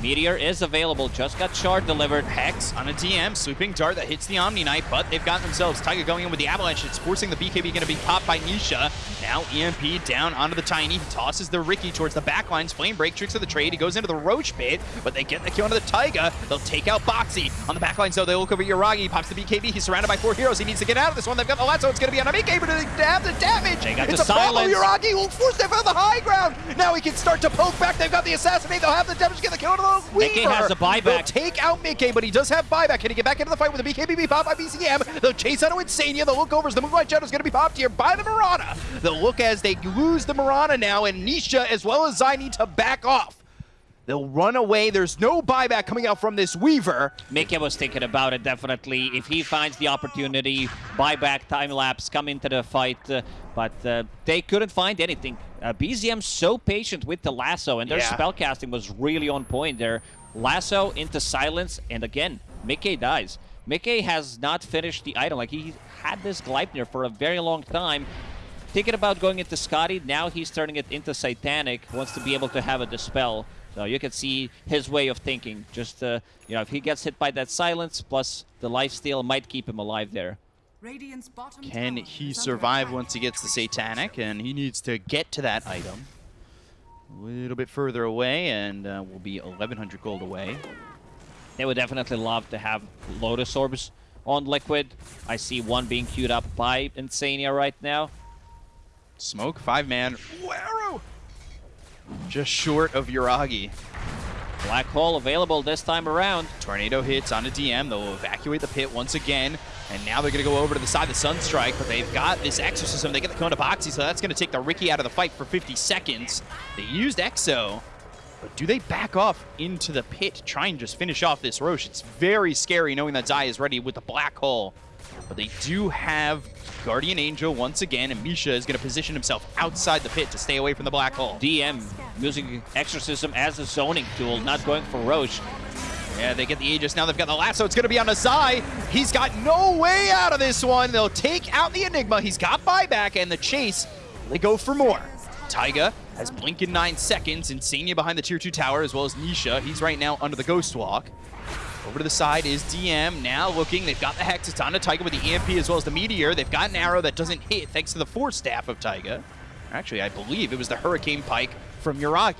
Meteor is available, just got shard delivered. Hex on a DM, sleeping dart that hits the Omni Knight, but they've got themselves Taiga going in with the Avalanche. It's forcing the BKB going to be popped by Nisha. Now EMP down onto the Tiny. He tosses the Riki towards the backlines. Flame break tricks of the trade. He goes into the Rosh pit, but they get the kill onto the Taiga. They'll take out Boxi. On the backlines, though, they look over Yuragi. He pops the BKB. He's surrounded by four heroes. He needs to get out of this one. They've got the lasso. It's going to be on a BKB, but they have the damage. They got it's the a problem. silence. Yuragi will force them on the high ground. Now he can start to poke back. They've got the assassinate. They'll have the damage. Get the kill onto the miCKe Weaver. has a buyback. They'll take out miCKe, but he does have buyback. Can he get back into the fight with a BKB pop by BZM? They'll chase out of Insania. They'll look over as the Moonlight Shadow is going to be popped here by the Mirana. They'll look as they lose the Mirana now, and Nisha as well as Zai need to back off. They'll run away. There's no buyback coming out from this Weaver. miCKe was thinking about it, definitely. If he finds the opportunity, buyback, time lapse, come into the fight. uh, but uh, they couldn't find anything. Uh, BZM so patient with the lasso, and their Yeah. spellcasting was really on point there. Lasso into silence, and again, miCKe dies. miCKe has not finished the item. Like, he had this Gleipnir for a very long time. Thinking about going into Skadi, now he's turning it into Satanic, wants to be able to have a Dispel. So you can see his way of thinking. Just, uh, you know, if he gets hit by that silence, plus the lifesteal might keep him alive there. Can he survive once he gets the Satanic? And he needs to get to that item. A little bit further away, and uh, we'll be 1,100 gold away. They would definitely love to have Lotus Orbs on Liquid. I see one being queued up by Insania right now. Smoke, five man. Arrow! Just short of Yuragi. Black Hole available this time around. Tornado hits on a DM. They'll evacuate the pit once again. And now they're going to go over to the side of the Sunstrike, but they've got this Exorcism. They get the Cone of Boxi, so that's going to take the Riki out of the fight for 50 seconds. They used Exo, but do they back off into the pit to try and just finish off this Rosh? It's very scary knowing that Zai is ready with the Black Hole. But they do have Guardian Angel once again, and Misha is going to position himself outside the pit to stay away from the Black Hole. DM using Exorcism as a zoning tool, not going for Rosh. Yeah, they get the Aegis. Now they've got the lasso. It's going to be on Azai. He's got no way out of this one. They'll take out the Enigma. He's got buyback, and the chase, they go for more. Taiga has Blink in nine seconds. Insania behind the tier two tower, as well as Nisha. He's right now under the Ghost Walk. Over to the side is DM. Now looking, they've got the Hex. It's on to Taiga with the EMP as well as the Meteor. They've got an arrow that doesn't hit thanks to the Force Staff of Taiga. Actually, I believe it was the Hurricane Pike from Yuragi.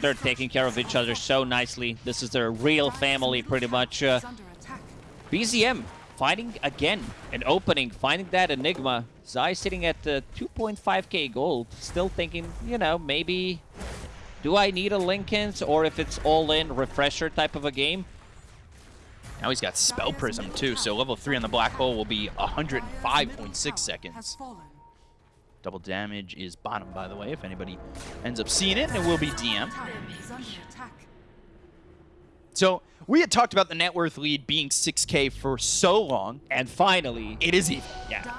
They're taking care of each other so nicely. This is their real family, pretty much. Uh. BZM finding again an opening, finding that Enigma. Zai sitting at uh, 2.5k gold, still thinking, you know, maybe do I need a Linken's or if it's all-in refresher type of a game? Now he's got Spell Prism too, so level 3 on the Black Hole will be 105.6 seconds. Double damage is bottom, by the way, if anybody ends up seeing it, and it will be DM. So we had talked about the net worth lead being 6k for so long. And finally, It is even. yeah.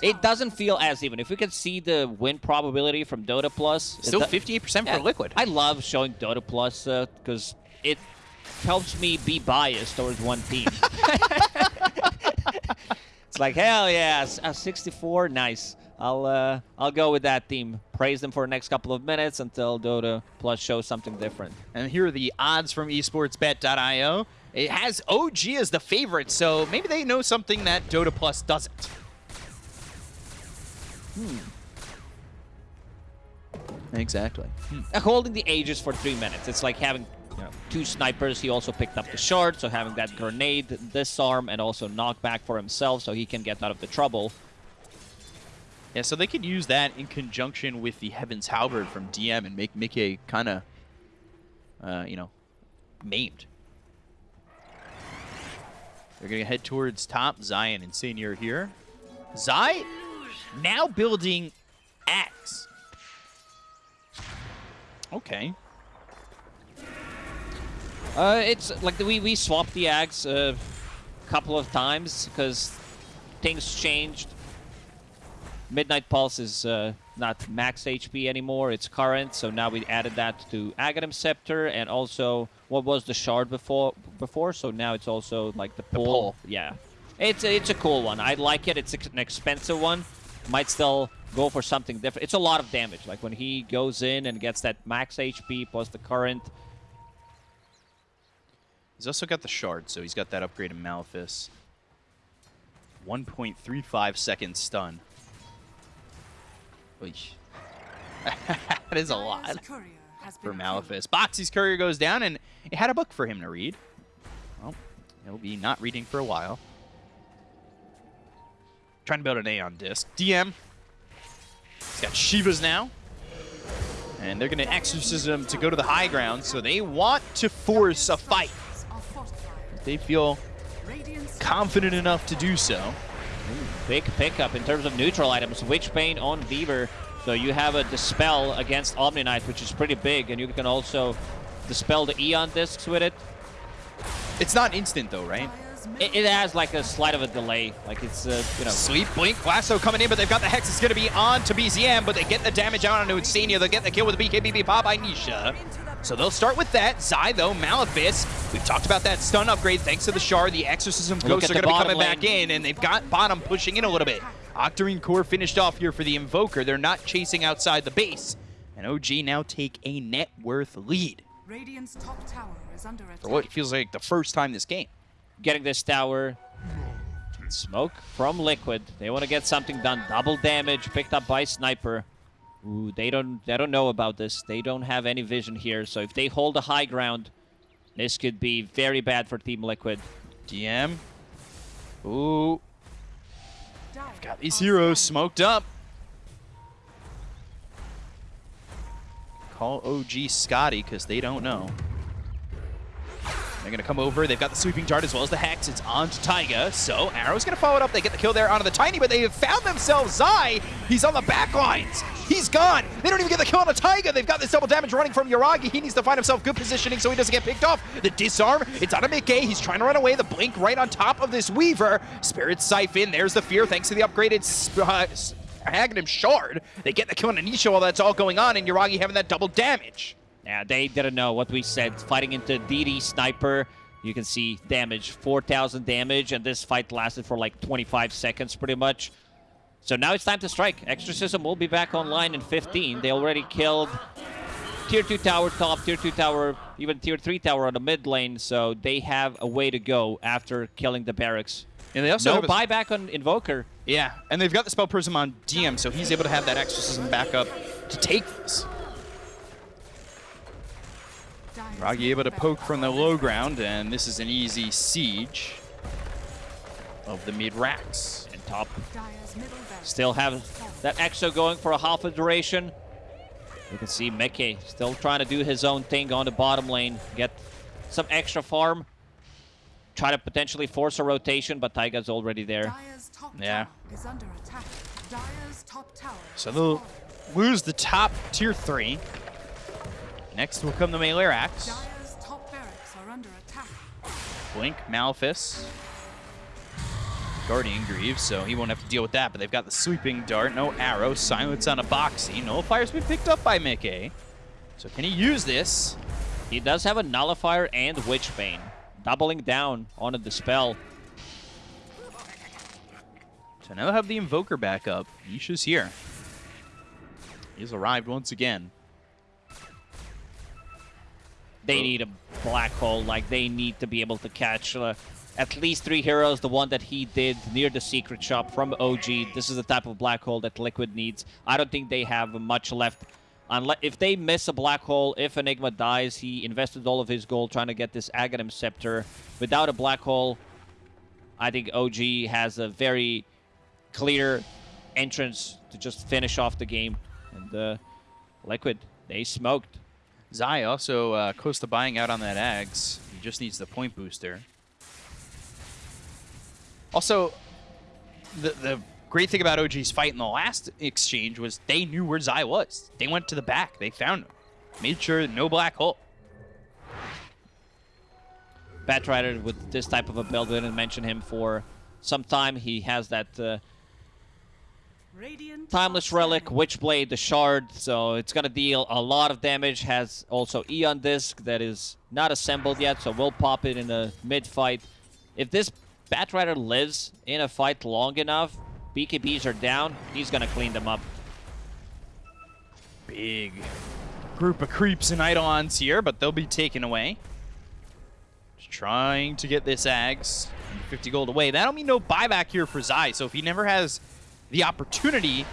It doesn't feel as even. If we could see the win probability from Dota Plus, Still 58% Yeah, for Liquid. I love showing Dota Plus uh, because it helps me be biased towards one team. it's like hell yeah, s- uh, 64, nice. I'll uh, I'll go with that team. Praise them for the next couple of minutes until Dota Plus shows something different. And here are the odds from esportsbet.io. It has OG as the favorite, so maybe they know something that Dota Plus doesn't. Hmm. Exactly. Uh, holding the Aegis for three minutes. It's like having know, two snipers. He also picked up the shard, so having that grenade disarm and also knockback for himself, so he can get out of the trouble. Yeah, so they could use that in conjunction with the Heaven's Halberd from DM and make miCKe kind of, uh, you know, maimed. They're going to head towards top. Zion and Senior here. Zai now building Axe. Okay. Uh, it's like we we swapped the ags a couple of times because things changed. Midnight Pulse is uh, not max HP anymore; it's current. So now we added that to Aghanim Scepter, and also what was the shard before? Before, so now it's also like the pull. pull. Yeah, it's a, it's a cool one. I like it. It's an expensive one. Might still go for something different. It's a lot of damage. Like when he goes in and gets that max HP plus the current. He's also got the shard, so he's got that upgrade in Malefice. 1.35 second stun. Oish. that is a lot for Malefice. Boxi's courier goes down, and it had a book for him to read. Well, he'll be not reading for a while. Trying to build an Aeon disc. DM. He's got Shivas now. And they're going to exorcism to go to the high ground, so they want to force a fight. They feel confident enough to do so. Big pickup in terms of neutral items. Witch Bane on Weaver. So you have a Dispel against Omni Knight, which is pretty big, and you can also dispel the Aeon discs with it. It's not instant though, right? It, it has like a slight of a delay. Like it's, uh, you know, Sleep, Blink, Lasso coming in, but they've got the Hex. It's going to be on to BZM, but they get the damage out onto Insania. They'll get the kill with the BKBB pop by Nisha. So they'll start with that. Zai, though, Malefice. We've talked about that stun upgrade thanks to the Shard. The Exorcism Look Ghosts are going to be bottom coming back in, and they've got bottom pushing in a little bit. Octarine Core finished off here for the Invoker. They're not chasing outside the base. And OG now take a net worth lead Radiant's top tower is under attack. for what feels like the first time this game. getting this tower. Smoke from Liquid. They want to get something done. Double damage picked up by Sniper. Ooh, they don't they don't know about this. They don't have any vision here. So if they hold the high ground, this could be very bad for Team Liquid. DM. Ooh, Dire got these heroes smoked up. Call OG Scotty because they don't know. They're going to come over. They've got the sleeping dart as well as the hex. It's on to Taiga. So Arrow's going to follow it up. They get the kill there onto the Tiny, but they have found themselves Zai. He's on the back lines. He's gone. They don't even get the kill on a Taiga. They've got this double damage running from Yuragi. He needs to find himself good positioning so he doesn't get picked off. The disarm. It's on a miCKe. He's trying to run away. The blink right on top of this Weaver. Spirit Siphon. There's the fear thanks to the upgraded uh, Shard. They get the kill on Anisha while that's all going on, and Yuragi having that double damage. Yeah, they didn't know what we said. Fighting into DD Sniper, you can see damage, 4,000 damage, and this fight lasted for like 25 seconds pretty much. So now it's time to strike. Exorcism will be back online in 15. They already killed Tier 2 tower top, Tier 2 tower, even Tier 3 tower on the mid lane, so they have a way to go after killing the barracks. And they also No have buyback on Invoker. Yeah, and they've got the Spell Prism on DM, so he's able to have that Exorcism back up to take this. Dire's Ragi able to poke from the low ground, and this is an easy siege of the mid racks. And top attack. Dire's middle barracks still have that Exo going for a half a duration. You can see miCKe still trying to do his own thing on the bottom lane, get some extra farm, try to potentially force a rotation, but Taiga's already there. Yeah. tower is under attack. Dire's top tower. So they'll lose the top tier three. Next will come the melee axe. Dire's top barracks are under attack. Blink, Malphus, Guardian Greaves, so he won't have to deal with that. But they've got the sleeping dart, no arrow, silence on a Boxi. Nullifier's been picked up by miCKe. So can he use this? He does have a Nullifier and Witchbane, doubling down on the Dispel. So now they'll have the Invoker back up. Nisha's here. He's arrived once again. They need a black hole, like they need to be able to catch uh, at least three heroes. The one that he did near the secret shop from OG. This is the type of black hole that Liquid needs. I don't think they have much left. Unless if they miss a black hole, if Enigma dies, he invested all of his gold trying to get this Aghanim Scepter. Without a black hole, I think OG has a very clear entrance to just finish off the game. And uh, Liquid, they smoked. Zai also uh, close to buying out on that Ags. He just needs the point booster. Also, the, the great thing about OG's fight in the last exchange was they knew where Zai was. They went to the back. They found him. Made sure no black hole. Batrider with this type of a build, we didn't mention him for some time. He has that uh, Radiant Timeless Relic, tower. Witchblade, the Shard, so it's gonna deal a lot of damage. Has also Aeon Disc that is not assembled yet, so we'll pop it in a mid-fight. If this Batrider lives in a fight long enough, BKBs are down, he's gonna clean them up. Big group of creeps and Eidolons here, but they'll be taken away. Just trying to get this Ags. 50 gold away. That'll mean no buyback here for Zai, so if he never has the opportunity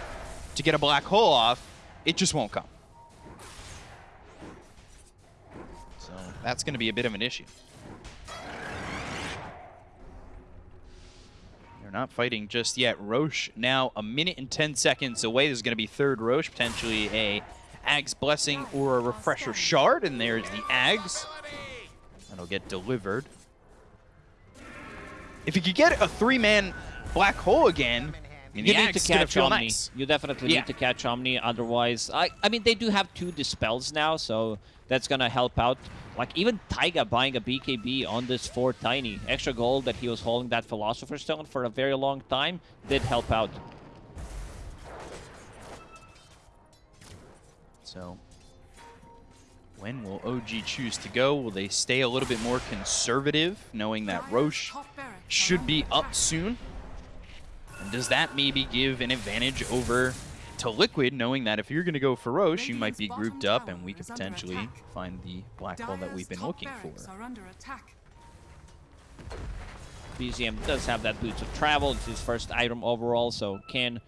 to get a black hole off, it just won't come. So that's going to be a bit of an issue. They're not fighting just yet. Rosh now a minute and 10 seconds away. There's going to be third Rosh, potentially a Ags Blessing or a Refresher Shard, and there's the Ags. That'll get delivered. If you could get a three-man black hole again, You need to catch Omni. nice. You definitely Yeah. need to catch Omni, otherwise... I, I mean, they do have two Dispels now, so that's gonna help out. Like, even Taiga buying a BKB on this 4 Tiny, extra gold that he was holding that Philosopher's Stone for a very long time, did help out. So, when will OG choose to go? Will they stay a little bit more conservative, knowing that Rosh should be up soon? And does that maybe give an advantage over to Liquid, knowing that if you're going to go for Rosh, you might be grouped up and we could potentially attack. find the black hole that we've been looking for. are under attack. BZM does have that Boots of Travel. It's his first item overall, so can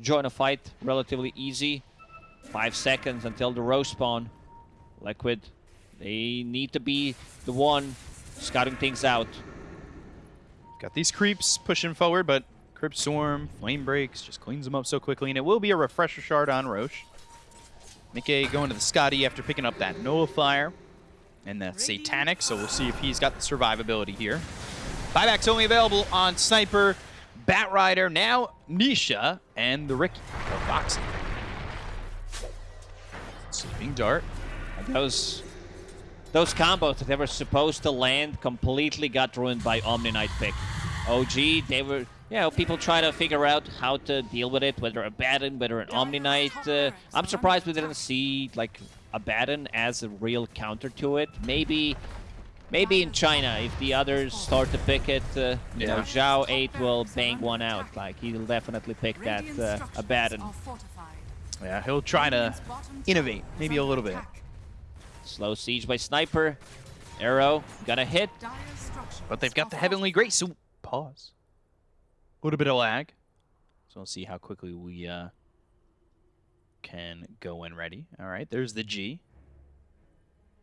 join a fight relatively easy. Five seconds until the row spawn. Liquid, they need to be the one scouting things out. Got these creeps pushing forward, but Crypt Swarm, Flame Breaks, just cleans them up so quickly, and it will be a Refresher Shard on Rosh. miCKe going to the Skadi after picking up that Nullifier and that Satanic, so we'll see if he's got the survivability here. Buyback's only available on Sniper, Batrider, now Nisha, and the Riki, or Boxi. Sleeping Dart. Those those combos that they were supposed to land completely got ruined by Omni Knight pick. OG, they were, you know, people try to figure out how to deal with it, whether a Batten, whether an Omni Knight. Uh, I'm surprised we didn't see like a Batten as a real counter to it. Maybe, maybe in China, if the others start to pick it, uh, you know, Yeah. Zhao 8 will bang one out. Like he'll definitely pick that uh, a structures Batten. Yeah, he'll try to Radiant's bottom tower innovate, maybe a little bit. Slow siege by Sniper. Arrow, gonna hit. But they've got the Heavenly. Grace, so pause. A little bit of lag. So we'll see how quickly we uh, can go when ready. All right, there's the G.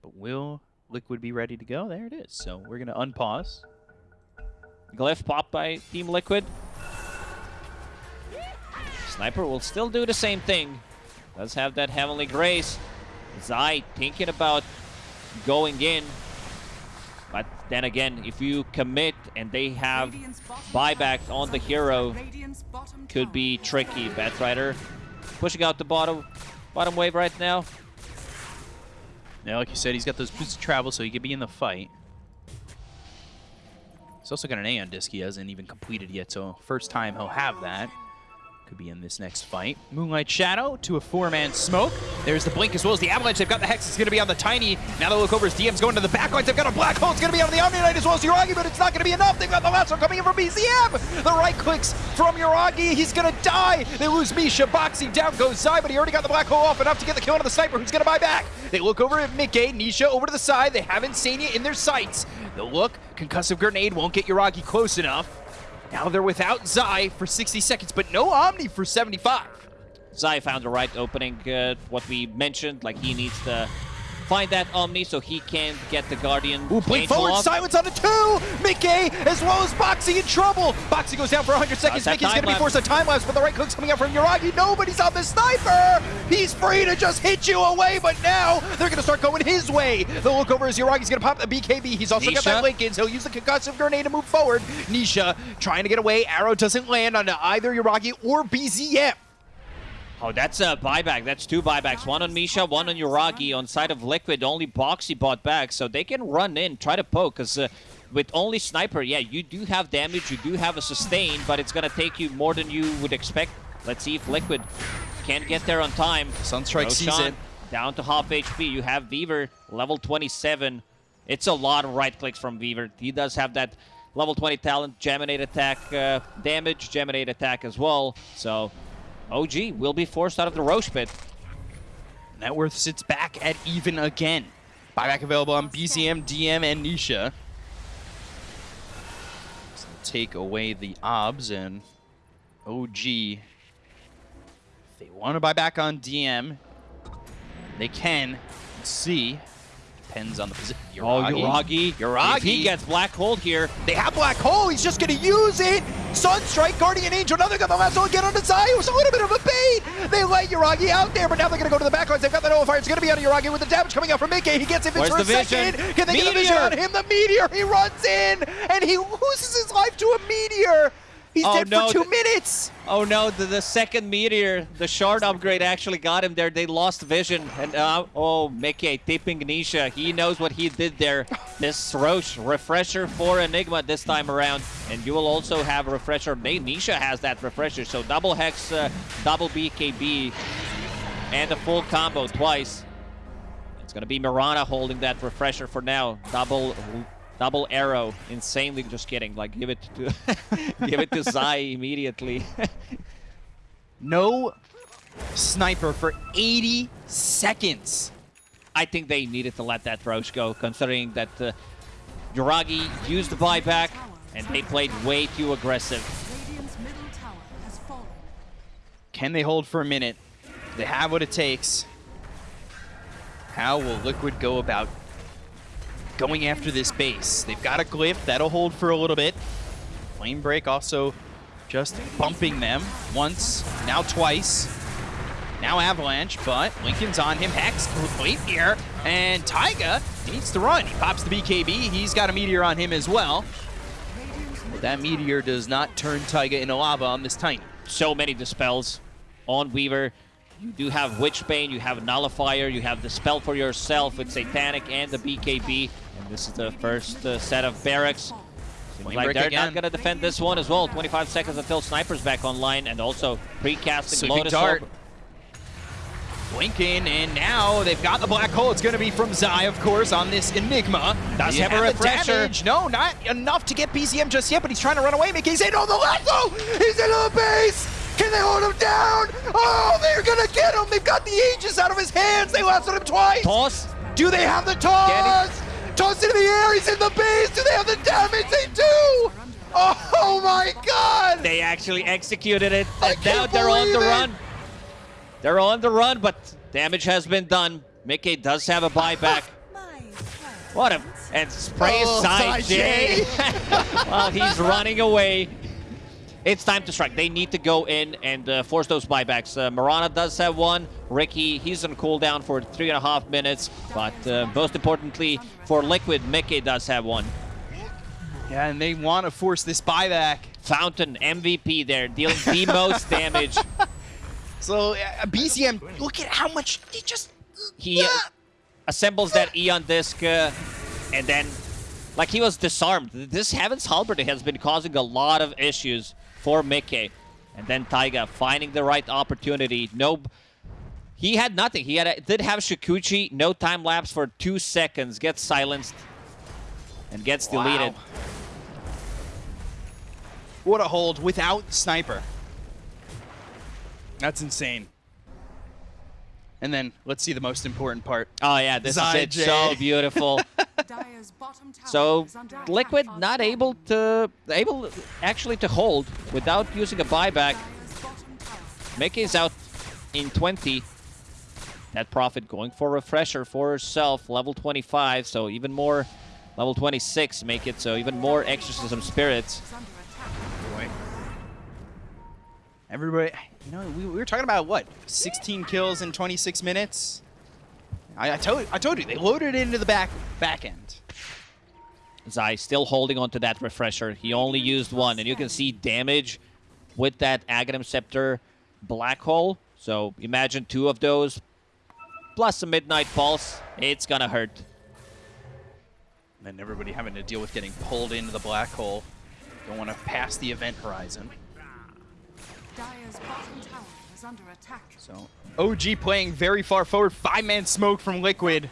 But will Liquid be ready to go? There it is. So we're going to unpause. Glyph popped by Team Liquid. Sniper will still do the same thing. Does have that Heavenly Grace. Zai thinking about going in. But then again, if you commit and they have Radiant's buybacks on the hero, attack. Radiant's bottom could be tricky. under Batrider pushing out the bottom bottom wave right now. Now, like you said, he's got those boots of travel, so he could be in the fight. He's also got an Aeon disc he hasn't even completed yet, so first time he'll have that. Could be in this next fight. Moonlight Shadow to a four-man smoke. There's the Blink as well as the Avalanche. They've got the Hex. It's going to be on the Tiny. Now they look over as DM's going to the backlines. They've got a Black Hole. It's going to be on the Omni Knight as well as Yuragi, but it's not going to be enough. They've got the last one coming in from BZM. The right clicks from Yuragi. He's going to die. They lose Misha. Boxing down goes Zai, but he already got the Black Hole off enough to get the kill on the Sniper, who's going to buy back. They look over at miCKe. Nisha over to the side. They have Insania in their sights. The look. Concussive Grenade won't get Yuragi close enough. Now they're without Zai for 60 seconds, but no Omni for 75. Zai found the right opening. Uh, what we mentioned, like he needs to find that Omni so he can get the Guardian. Ooh, blink forward, off. silence on the two! miCKe, as well as Boxi in trouble! Boxi goes down for 100 seconds, miCKe's gonna be forced to time lapse, but the right click's coming out from Yuragi. Nobody's on the sniper! He's free to just hit you away, but now they're gonna start going his way. The look over as Yuragi's gonna pop the BKB. He's also got Nisha. that Linken, so he'll use the concussive grenade to move forward. Nisha trying to get away. Arrow doesn't land on either Yuragi or BZM. Oh, that's a buyback. That's two buybacks. One on Misha, one on Yuragi. On side of Liquid, only Boxi bought back, so they can run in, try to poke, because uh, with only Sniper, yeah, you do have damage, you do have a sustain, but it's going to take you more than you would expect. Let's see if Liquid can get there on time. Sunstrike sees it. Down to half HP. You have Weaver, level 27. It's a lot of right clicks from Weaver. He does have that level 20 talent, Geminate attack uh, damage, Geminate attack as well. So OG will be forced out of the Rosh pit. Net worth sits back at even again. Buyback available on BZM, DM, and Nisha. So take away the OBS and OG. If they want to buy back on DM, they can. Let's see. Depends on the position. Oh, Yuragi. Yuragi. If he gets Black Hole here, They have Black Hole. He's just going to use it. Sunstrike, Guardian Angel. another got the last one again on the side. It was a little bit of a bait. They let Yuragi out there, but now they're going to go to the back lines. They've got the Fire. It's going to be on Yuragi with the damage coming out from miCKe. He gets it Where's for a second. Can they get the vision Meteor! on him? The Meteor. He runs in, and he loses his life to a Meteor. He's Oh, dead no, for two minutes. Oh no, the, the second meteor, the shard upgrade actually got him there. They lost vision. And uh, oh, miCKe tipping Nisha. He knows what he did there. This Rosh refresher for Enigma this time around. And you will also have refresher. Nisha has that refresher. So double Hex, uh, double BKB, and a full combo twice. It's going to be Mirana holding that refresher for now. Double double arrow. Insanely just kidding. Like give it to give it to Zai immediately. No sniper for 80 seconds. I think they needed to let that Rosh go, considering that uh, Yuragi used the buyback and they played way too aggressive. Radiant's middle tower has fallen. Can they hold for a minute? They have what it takes. How will Liquid go about going after this base? They've got a glyph. That'll hold for a little bit. Flame Break also just bumping them once, now twice. Now Avalanche, but Linken's on him. Hex, wait here. And Taiga, needs to run. He pops the BKB. He's got a Meteor on him as well. But that Meteor does not turn Taiga into lava on this Tiny. So many dispels on Weaver. You do have Witchbane, you have Nullifier, you have the spell for yourself with Satanic and the BKB. And this is the first uh, set of barracks. Seems like they're again. not going to defend this one as well. 25 seconds until Sniper's back online and also precasting Sleeping Lotus Dart. Orb. Blinking, and now they've got the black hole. It's going to be from Zai, of course, on this Enigma. Does have a refresher. damage. No, not enough to get BZM just yet, but he's trying to run away. miCKe's in on the lasso. He's in the base. Can they hold him down? Oh, they're going to get him. They've got the Aegis out of his hands. They lasted him twice. Toss. Do they have the toss? Toss into the air. He's in the base. Do they have the damage? They do. Oh, my God. They actually executed it. And now they're on the it. run. They're on the run, but damage has been done. miCKe does have a buyback. What a and spray Oh, side J while he's running away. It's time to strike. They need to go in and uh, force those buybacks. Uh, Mirana does have one. Riki, he's on cooldown for three and a half minutes. But uh, most importantly, for Liquid, miCKe does have one. Yeah, and they want to force this buyback. Fountain, MVP there, dealing the most damage. So uh, BZM, look at how much he just. He uh, assembles that Aeon disc, uh, and then, like, he was disarmed. This Heaven's Halberd has been causing a lot of issues for miCKe. And then Taiga finding the right opportunity. No, he had nothing. He had a, did have Shukuchi, no time lapse for two seconds, gets silenced, and gets Wow. deleted. What a hold without sniper. That's insane. And then let's see the most important part. Oh yeah, this is it. So beautiful. Dire's bottom tower So is under attack. Liquid not able to able actually to hold without using a buyback. Dire's bottom tower miCKe's out in 20. Death Prophet going for refresher for herself, level 25, so even more level 26 make it so even more exorcism spirits. is under attack. Boy. Everybody, you know, we, we were talking about what? 16 kills in 26 minutes. I, I told, I told you they loaded it into the back back end. Zai still holding on to that refresher. He only used one, and you can see damage with that Aghanim Scepter black hole. So imagine two of those plus a Midnight Pulse. It's gonna hurt. And then everybody having to deal with getting pulled into the black hole. Don't want to pass the event horizon. Dire's bottom tower is under attack. So OG playing very far forward. Five-man smoke from Liquid.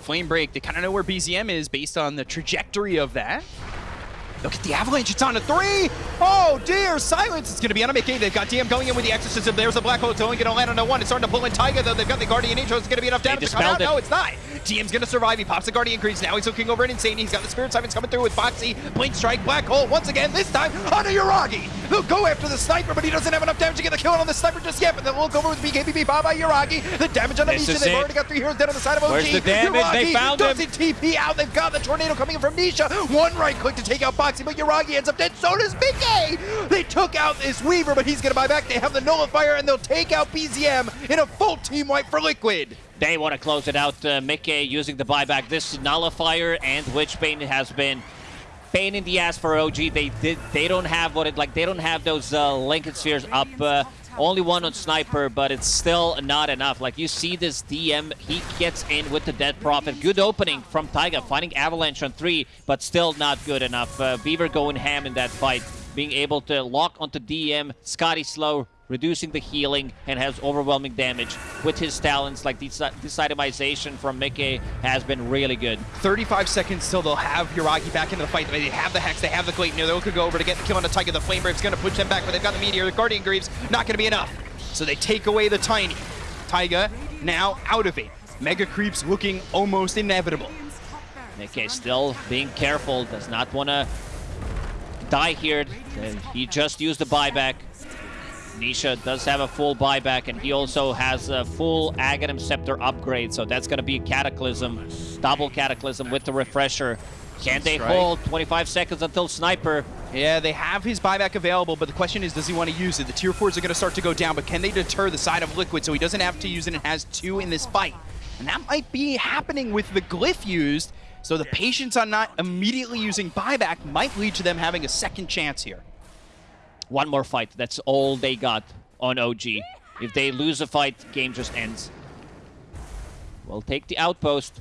Flame break. They kind of know where BZM is based on the trajectory of that. Look at the avalanche. It's on a three. Oh dear, silence. It's going to be on a miCKe. They've got DM going in with the exorcism. There's a black hole. It's only going to land on a one. It's starting to pull in Taiga though. They've got the Guardian Angel. It's going to be enough damage to come out. it. No, it's not. DM's going to survive. He pops the Guardian Greaves. Now he's looking over at Insane. He's got the Spirit Siphons coming through with Foxy. Blink Strike. Black hole once again. This time onto Yuragi. They'll go after the sniper, but he doesn't have enough damage to get the kill on the sniper just yet. But they'll look over with BKBB. Bye bye Yuragi. The damage on the Nisha. They've it. already got three heroes dead on the side of OG. Where's the damage? Yuragi They found him. doesn't TP out. They've got the tornado coming in from Nisha. One right click to take out Boxi, but Yuragi ends up dead. So does miCKe. They took out this Weaver, but he's going to buy back. They have the Nullifier, and they'll take out BZM in a full team wipe for Liquid. They want to close it out. Uh, miCKe using the buyback. This nullifier and Witchbane has been pain in the ass for OG. They did. They don't have what it like. They don't have those uh, Linken spheres up. Uh, only one on sniper, but it's still not enough. Like you see this DM, he gets in with the Death Prophet. Good opening from Taiga, finding Avalanche on three, but still not good enough. Uh, Weaver going ham in that fight, being able to lock onto DM. Skadi slow, reducing the healing, and has overwhelming damage with his talents. Like this, itemization from miCKe has been really good. 35 seconds till they'll have Yuragi back into the fight. They have the Hex, they have the Clayton. They could go over to get the kill on the Taiga. The Flame Break's going to push them back, but they've got the Meteor. The Guardian Greaves, not going to be enough. So they take away the Tiny. Taiga now out of it. Mega Creeps looking almost inevitable. miCKe still being careful, does not want to die here. He just used the buyback. Nisha does have a full buyback, and he also has a full Aghanim Scepter upgrade, so that's going to be a Cataclysm, double Cataclysm with the Refresher. Can they Strike. hold 25 seconds until Sniper? Yeah, they have his buyback available, but the question is, does he want to use it? The tier 4s are going to start to go down, but can they deter the side of Liquid so he doesn't have to use it and has two in this fight? And that might be happening with the Glyph used, so the patience on not immediately using buyback might lead to them having a second chance here. One more fight. That's all they got on OG. If they lose a fight, game just ends. We'll take the outpost.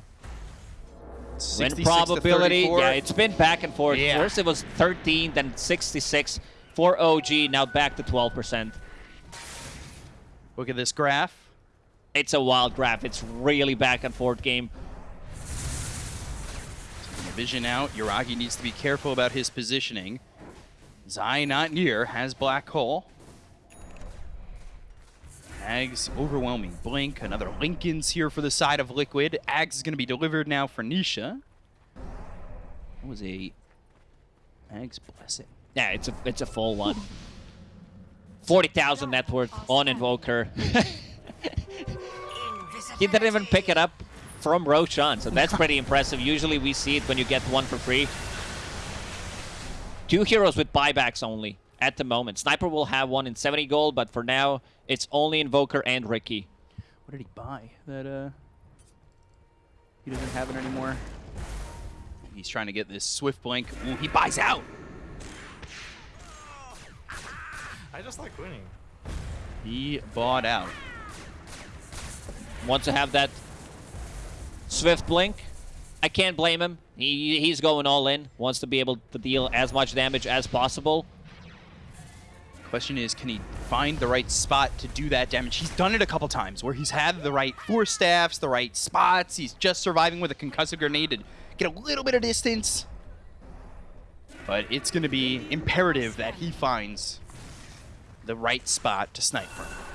Win 66 to probability, 34. yeah, it's been back and forth. Yeah. First it was 13, then 66 for OG, now back to 12%. Look at this graph. It's a wild graph. It's really back and forth game. Vision out. Yuragi needs to be careful about his positioning. Zai not near, has Black Hole. Ags overwhelming blink. Another Linken's here for the side of Liquid. Ags is going to be delivered now for Nisha. That was a Ags blessing. Yeah, it's a it's a full one. 40,000 net worth on Invoker. he didn't even pick it up from Roshan, so that's pretty impressive. Usually we see it when you get one for free. Two heroes with buybacks only. at the moment. Sniper will have one in 70 gold, but for now, it's only Invoker and Riki. What did he buy? That uh, he doesn't have it anymore. He's trying to get this swift blink. Ooh, he buys out. I just like winning. He bought out. Wants to have that swift blink. I can't blame him. He he's going all in. Wants to be able to deal as much damage as possible. Question is, can he find the right spot to do that damage? He's done it a couple times where he's had the right Force Staffs, the right spots. He's just surviving with a concussive grenade to get a little bit of distance. But it's going to be imperative that he finds the right spot to snipe from.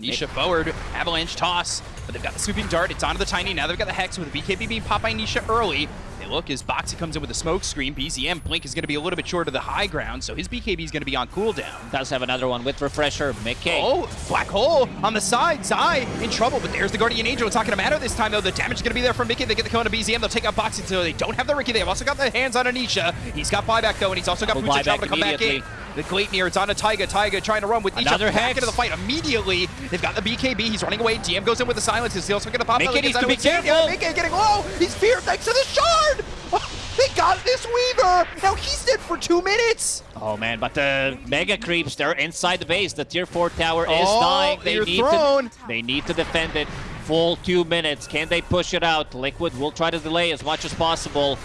Nisha forward, avalanche toss, but they've got the sleeping dart. It's onto the tiny. Now they've got the hex with the BKB being popped by Nisha early. They look as Boxi comes in with a smoke screen. BZM Blink is going to be a little bit short of the high ground, so his BKB is going to be on cooldown. Does have another one with Refresher. miCKe. Oh, black hole on the side. Zai in trouble, but there's the Guardian Angel. It's not going to matter this time, though. The damage is going to be there from miCKe. They get the kill on a BZM. They'll take out Boxi, so they don't have the Riki. They've also got the hands on Anisha. He's got buyback, though, and he's also got Double boots of travel buyback to come back in. The Gleipnir, it's on a Taiga. Taiga trying to run with Nisha Another back into the fight immediately. They've got the BKB. He's running away. DM goes in with the silence. He's also going to pop miCKe out needs against to be careful. miCKe getting low. He's feared thanks to the shard. Oh, they got this Weaver. Now he's dead for two minutes. Oh man, but the mega creeps, they're inside the base. The tier 4 tower is Oh, dying. They need thrown. to they need to defend it. Full two minutes. Can they push it out? Liquid will try to delay as much as possible.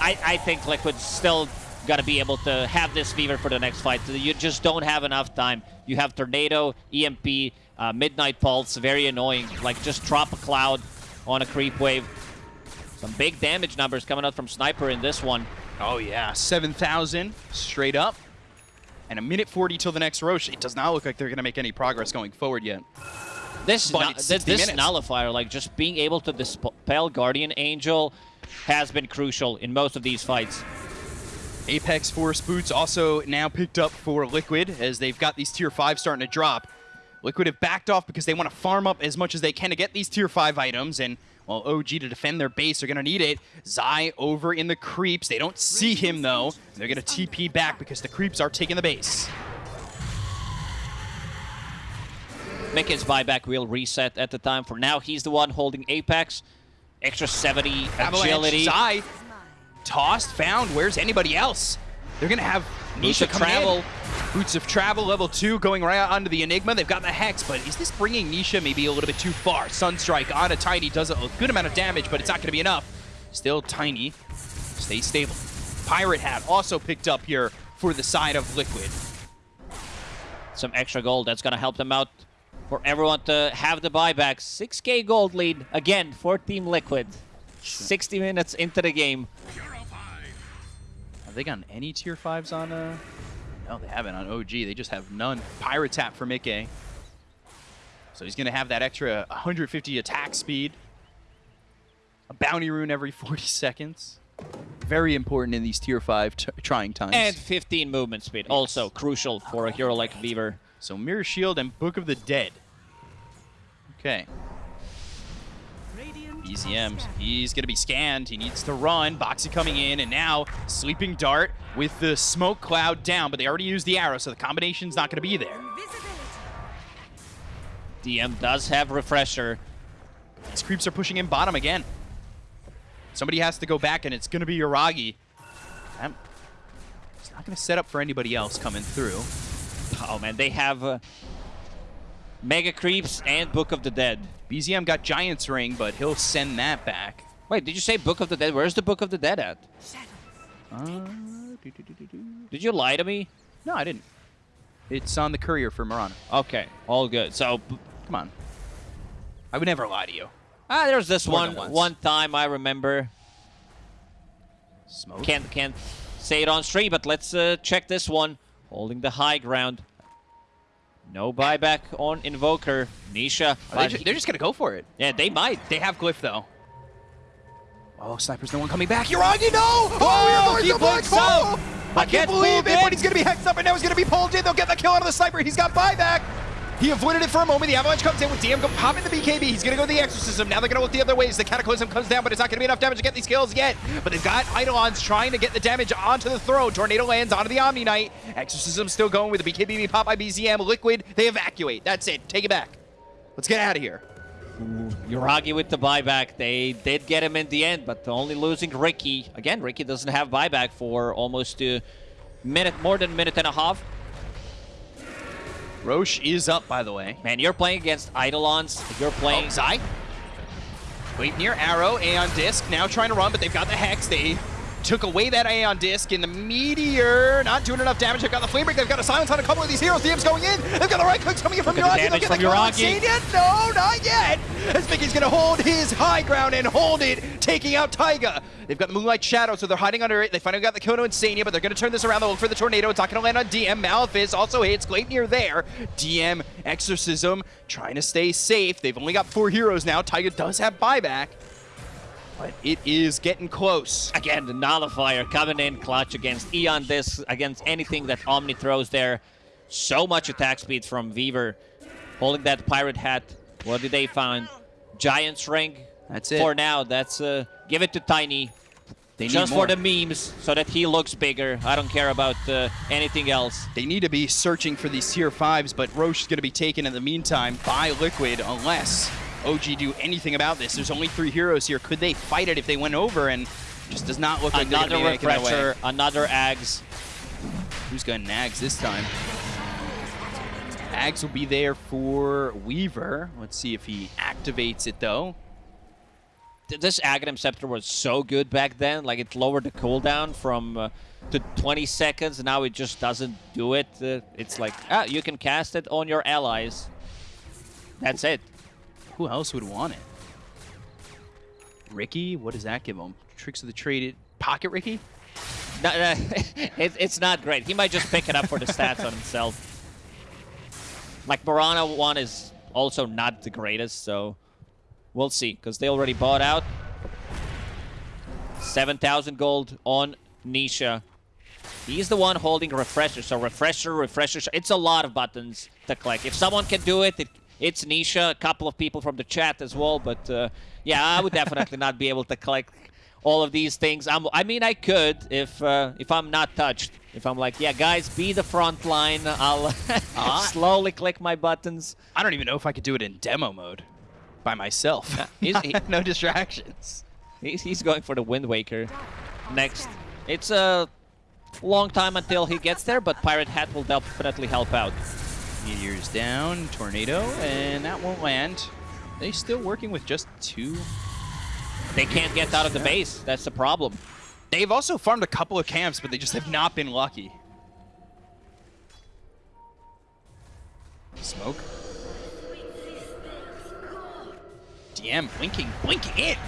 I, I think Liquid's still got to be able to have this Weaver for the next fight. You just don't have enough time. You have Tornado, EMP, uh, Midnight Pulse, very annoying. Like, just drop a cloud on a creep wave. Some big damage numbers coming out from Sniper in this one. Oh yeah, 7,000 straight up. And a minute 40 till the next Rosh. It does not look like they're going to make any progress going forward yet. This nu- this, this nullifier, like just being able to dispel Guardian Angel, has been crucial in most of these fights. Apex Force Boots also now picked up for Liquid as they've got these tier 5 starting to drop. Liquid have backed off because they want to farm up as much as they can to get these tier 5 items and well, OG to defend their base are going to need it. Zai over in the creeps. They don't see him though. They're going to TP back because the creeps are taking the base. miCKe's buyback will reset at the time. For now, he's the one holding Apex. Extra 70 Avalanche, agility. Zai, tossed, found. Where's anybody else? They're going to have Boots Nisha of coming travel. in. Boots of Travel, level 2, going right onto the Enigma. They've got the Hex, but is this bringing Nisha maybe a little bit too far? Sunstrike on a Tiny does a good amount of damage, but it's not going to be enough. Still Tiny. Stay stable. Pirate Hat also picked up here for the side of Liquid. Some extra gold. That's going to help them out for everyone to have the buyback. 6k gold lead again for Team Liquid. 60 minutes into the game. Have they gotten any tier 5s on uh No, they haven't on OG. They just have none. Pirate Hat for miCKe. So he's going to have that extra 150 attack speed. A bounty rune every 40 seconds. Very important in these tier 5 trying times. And 15 movement speed. Also crucial for a hero like Weaver. so Mirror Shield and Book of the Dead. Okay. BZM, he's going to be scanned. He needs to run. Boxi coming in, and now Sleeping Dart with the smoke cloud down, but they already used the arrow, so the combination's not going to be there. DM does have Refresher. These creeps are pushing in bottom again. Somebody has to go back, and it's going to be Yuragi. It's not going to set up for anybody else coming through. Oh man, they have uh, Mega Creeps and Book of the Dead. BZM got Giant's Ring, but he'll send that back. Wait, did you say Book of the Dead? Where's the Book of the Dead at? Uh, do-do-do-do-do. Did you lie to me? No, I didn't. It's on the courier for Mirana. Okay, all good. So, Come on. I would never lie to you. ah, there's this More one one time I remember. Smoke. Can't can't say it on stream, but let's uh, check this one. Holding the high ground. No buyback on Invoker. Nisha. Are They they're just going to go for it. yeah, they might. They have Glyph, though. Oh, Sniper's no one coming back. Yuragi, no! Oh, Oh, you're he to blinks. I can't believe it, but he's going to be hexed up, and now he's going to be pulled in. They'll get the kill out of the Sniper. He's got buyback. He avoided it for a moment. The Avalanche comes in with DM popping the BKB. He's going to go the Exorcism. Now they're going to look the other way as the Cataclysm comes down, but it's not going to be enough damage to get these kills yet. But they've got Eidolons trying to get the damage onto the throne. Tornado lands onto the Omni Knight. Exorcism still going with the BKB pop by BZM. Liquid, they evacuate. That's it. Take it back. Let's get out of here. Yuragi with the buyback. They did get him in the end, but only losing Riki. Again, Riki doesn't have buyback for almost a minute, more than a minute and a half. Rosh is up, by the way. Man, you're playing against Eidolons. You're playing... Oh, Zai. Wait near Arrow, Aeon Disc, now trying to run, but they've got the Hex. They took away that Aeon Disc in the Meteor. Not doing enough damage. They've got the Flame Break. They've got a silence on a couple of these heroes. DM's going in. They've got the right clicks coming in from Yuragi. They'll get the Yuragi. Sadian. No, not yet. As miCKe's going to hold his high ground and hold it, taking out Taiga. They've got the Moonlight Shadow, so they're hiding under it. They finally got the Kono Insania, but they're going to turn this around. They'll look for the Tornado. It's not going to land on DM. Malefice also hits. Gleipnir there. DM, Exorcism, trying to stay safe. They've only got four heroes now. Taiga does have buyback. But it is getting close. Again, the Nullifier coming in clutch against Aeon Disc, against anything that Omni throws there. So much attack speed from Weaver. Holding that Pirate Hat. What did they find? Giant's Ring. That's it. For now, that's uh, give it to Tiny. They need Just for the memes, so that he looks bigger. I don't care about uh, anything else. They need to be searching for these tier 5s, but Rosh is going to be taken in the meantime by Liquid unless OG do anything about this. There's only three heroes here. Could they fight it if they went over? And just does not look like they're Another gonna be making their way. refresher, another Ags. Who's going Nags this time? Ags will be there for Weaver. Let's see if he activates it, though. This Aghanim Scepter was so good back then. Like, it lowered the cooldown from uh, to 20 seconds. and Now it just doesn't do it. Uh, it's like, ah, you can cast it on your allies. That's it. Who else would want it? Riki? What does that give him? Tricks of the Trade. Pocket Riki? No, no, it, it's not great. He might just pick it up for the stats on himself. Like, Mirana 1 is also not the greatest, so we'll see. Because they already bought out. 7,000 gold on Nisha. He's the one holding Refresher, so Refresher, Refresher. It's a lot of buttons to click. If someone can do it, it it's Nisha. A couple of people from the chat as well, but uh, yeah, I would definitely not be able to collect all of these things. I'm, I mean, I could if uh, if I'm not touched. If I'm like, yeah, guys, be the front line. I'll slowly click my buttons. I don't even know if I could do it in demo mode by myself. I no distractions. He's, he's going for the Wind Waker next. It's a long time until he gets there, but Pirate Hat will definitely help out. Meteor's down, tornado, and that won't land. They still working with just two. They can't get out of the base. That's the problem. They've also farmed a couple of camps, but they just have not been lucky. Smoke. DM blinking, blinking it.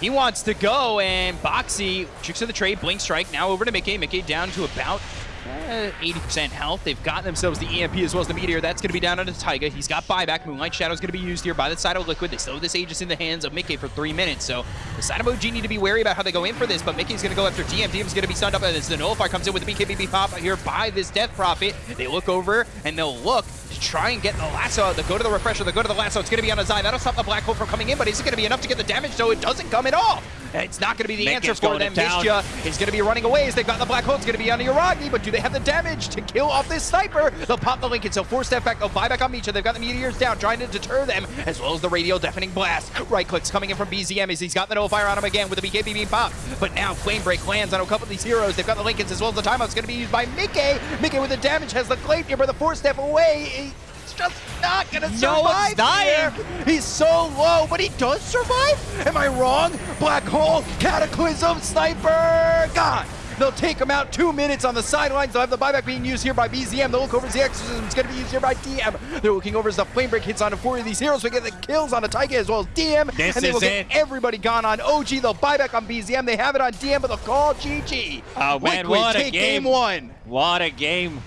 He wants to go, and Boxi, tricks of the trade, blink strike, now over to miCKe. miCKe down to about uh, 80% health. They've gotten themselves the EMP as well as the Meteor. That's going to be down onto Taiga. He's got buyback. Moonlight Shadow's going to be used here by the side of Liquid. They still have this Aegis in the hands of miCKe for three minutes, so the side of OG need to be wary about how they go in for this, but miCKe's going to go after DM. DM's going to be stunned up, and as the Nullifier comes in with the BKBB pop here by this Death Prophet. They look over, and they'll look to try and get the lasso out. They'll go to the refresher, they'll go to the lasso. It's going to be on a Zai. That'll stop the Black Hole from coming in, but is it going to be enough to get the damage? So it doesn't come at all. It's not going to be the miCKe's answer for them. town. Mistia is going to be running away as they've got the Black Hole. It's going to be on Yuragi, but do they have the damage to kill off this sniper? They'll pop the Linken, so Force Staff back. Oh, They'll buy back on Nisha. They've got the Meteors down, trying to deter them, as well as the Radio Deafening Blast. Right clicks coming in from BZM as he's got the Nullifier on him again with the BKB beam pop. But now Flame Break lands on a couple of these heroes. They've got the Linkens as well as the timeout's going to be used by miCKe. miCKe with the damage has the Gleipnir, but the Force Staff away. It's just not going to survive. No one's dying. here. He's so low, but he does survive? Am I wrong? Black Hole, Cataclysm, Sniper, gone. They'll take him out two minutes on the sidelines. They'll have the buyback being used here by BZM. They'll look over the Exorcism is going to be used here by DM. They're looking over as the Flame Break hits onto four of these heroes. We get the kills on a Taiga as well as DM. This and they will get it. everybody gone on OG. They'll buyback on BZM. They have it on DM, but they'll call GG. Oh, man, Liquid what a take game. game one. What a game.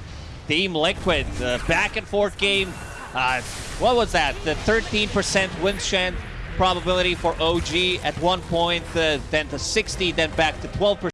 Team Liquid, the back and forth game. Uh, what was that? The 13% win chance probability for OG at one point, uh, then to 60, then back to 12%.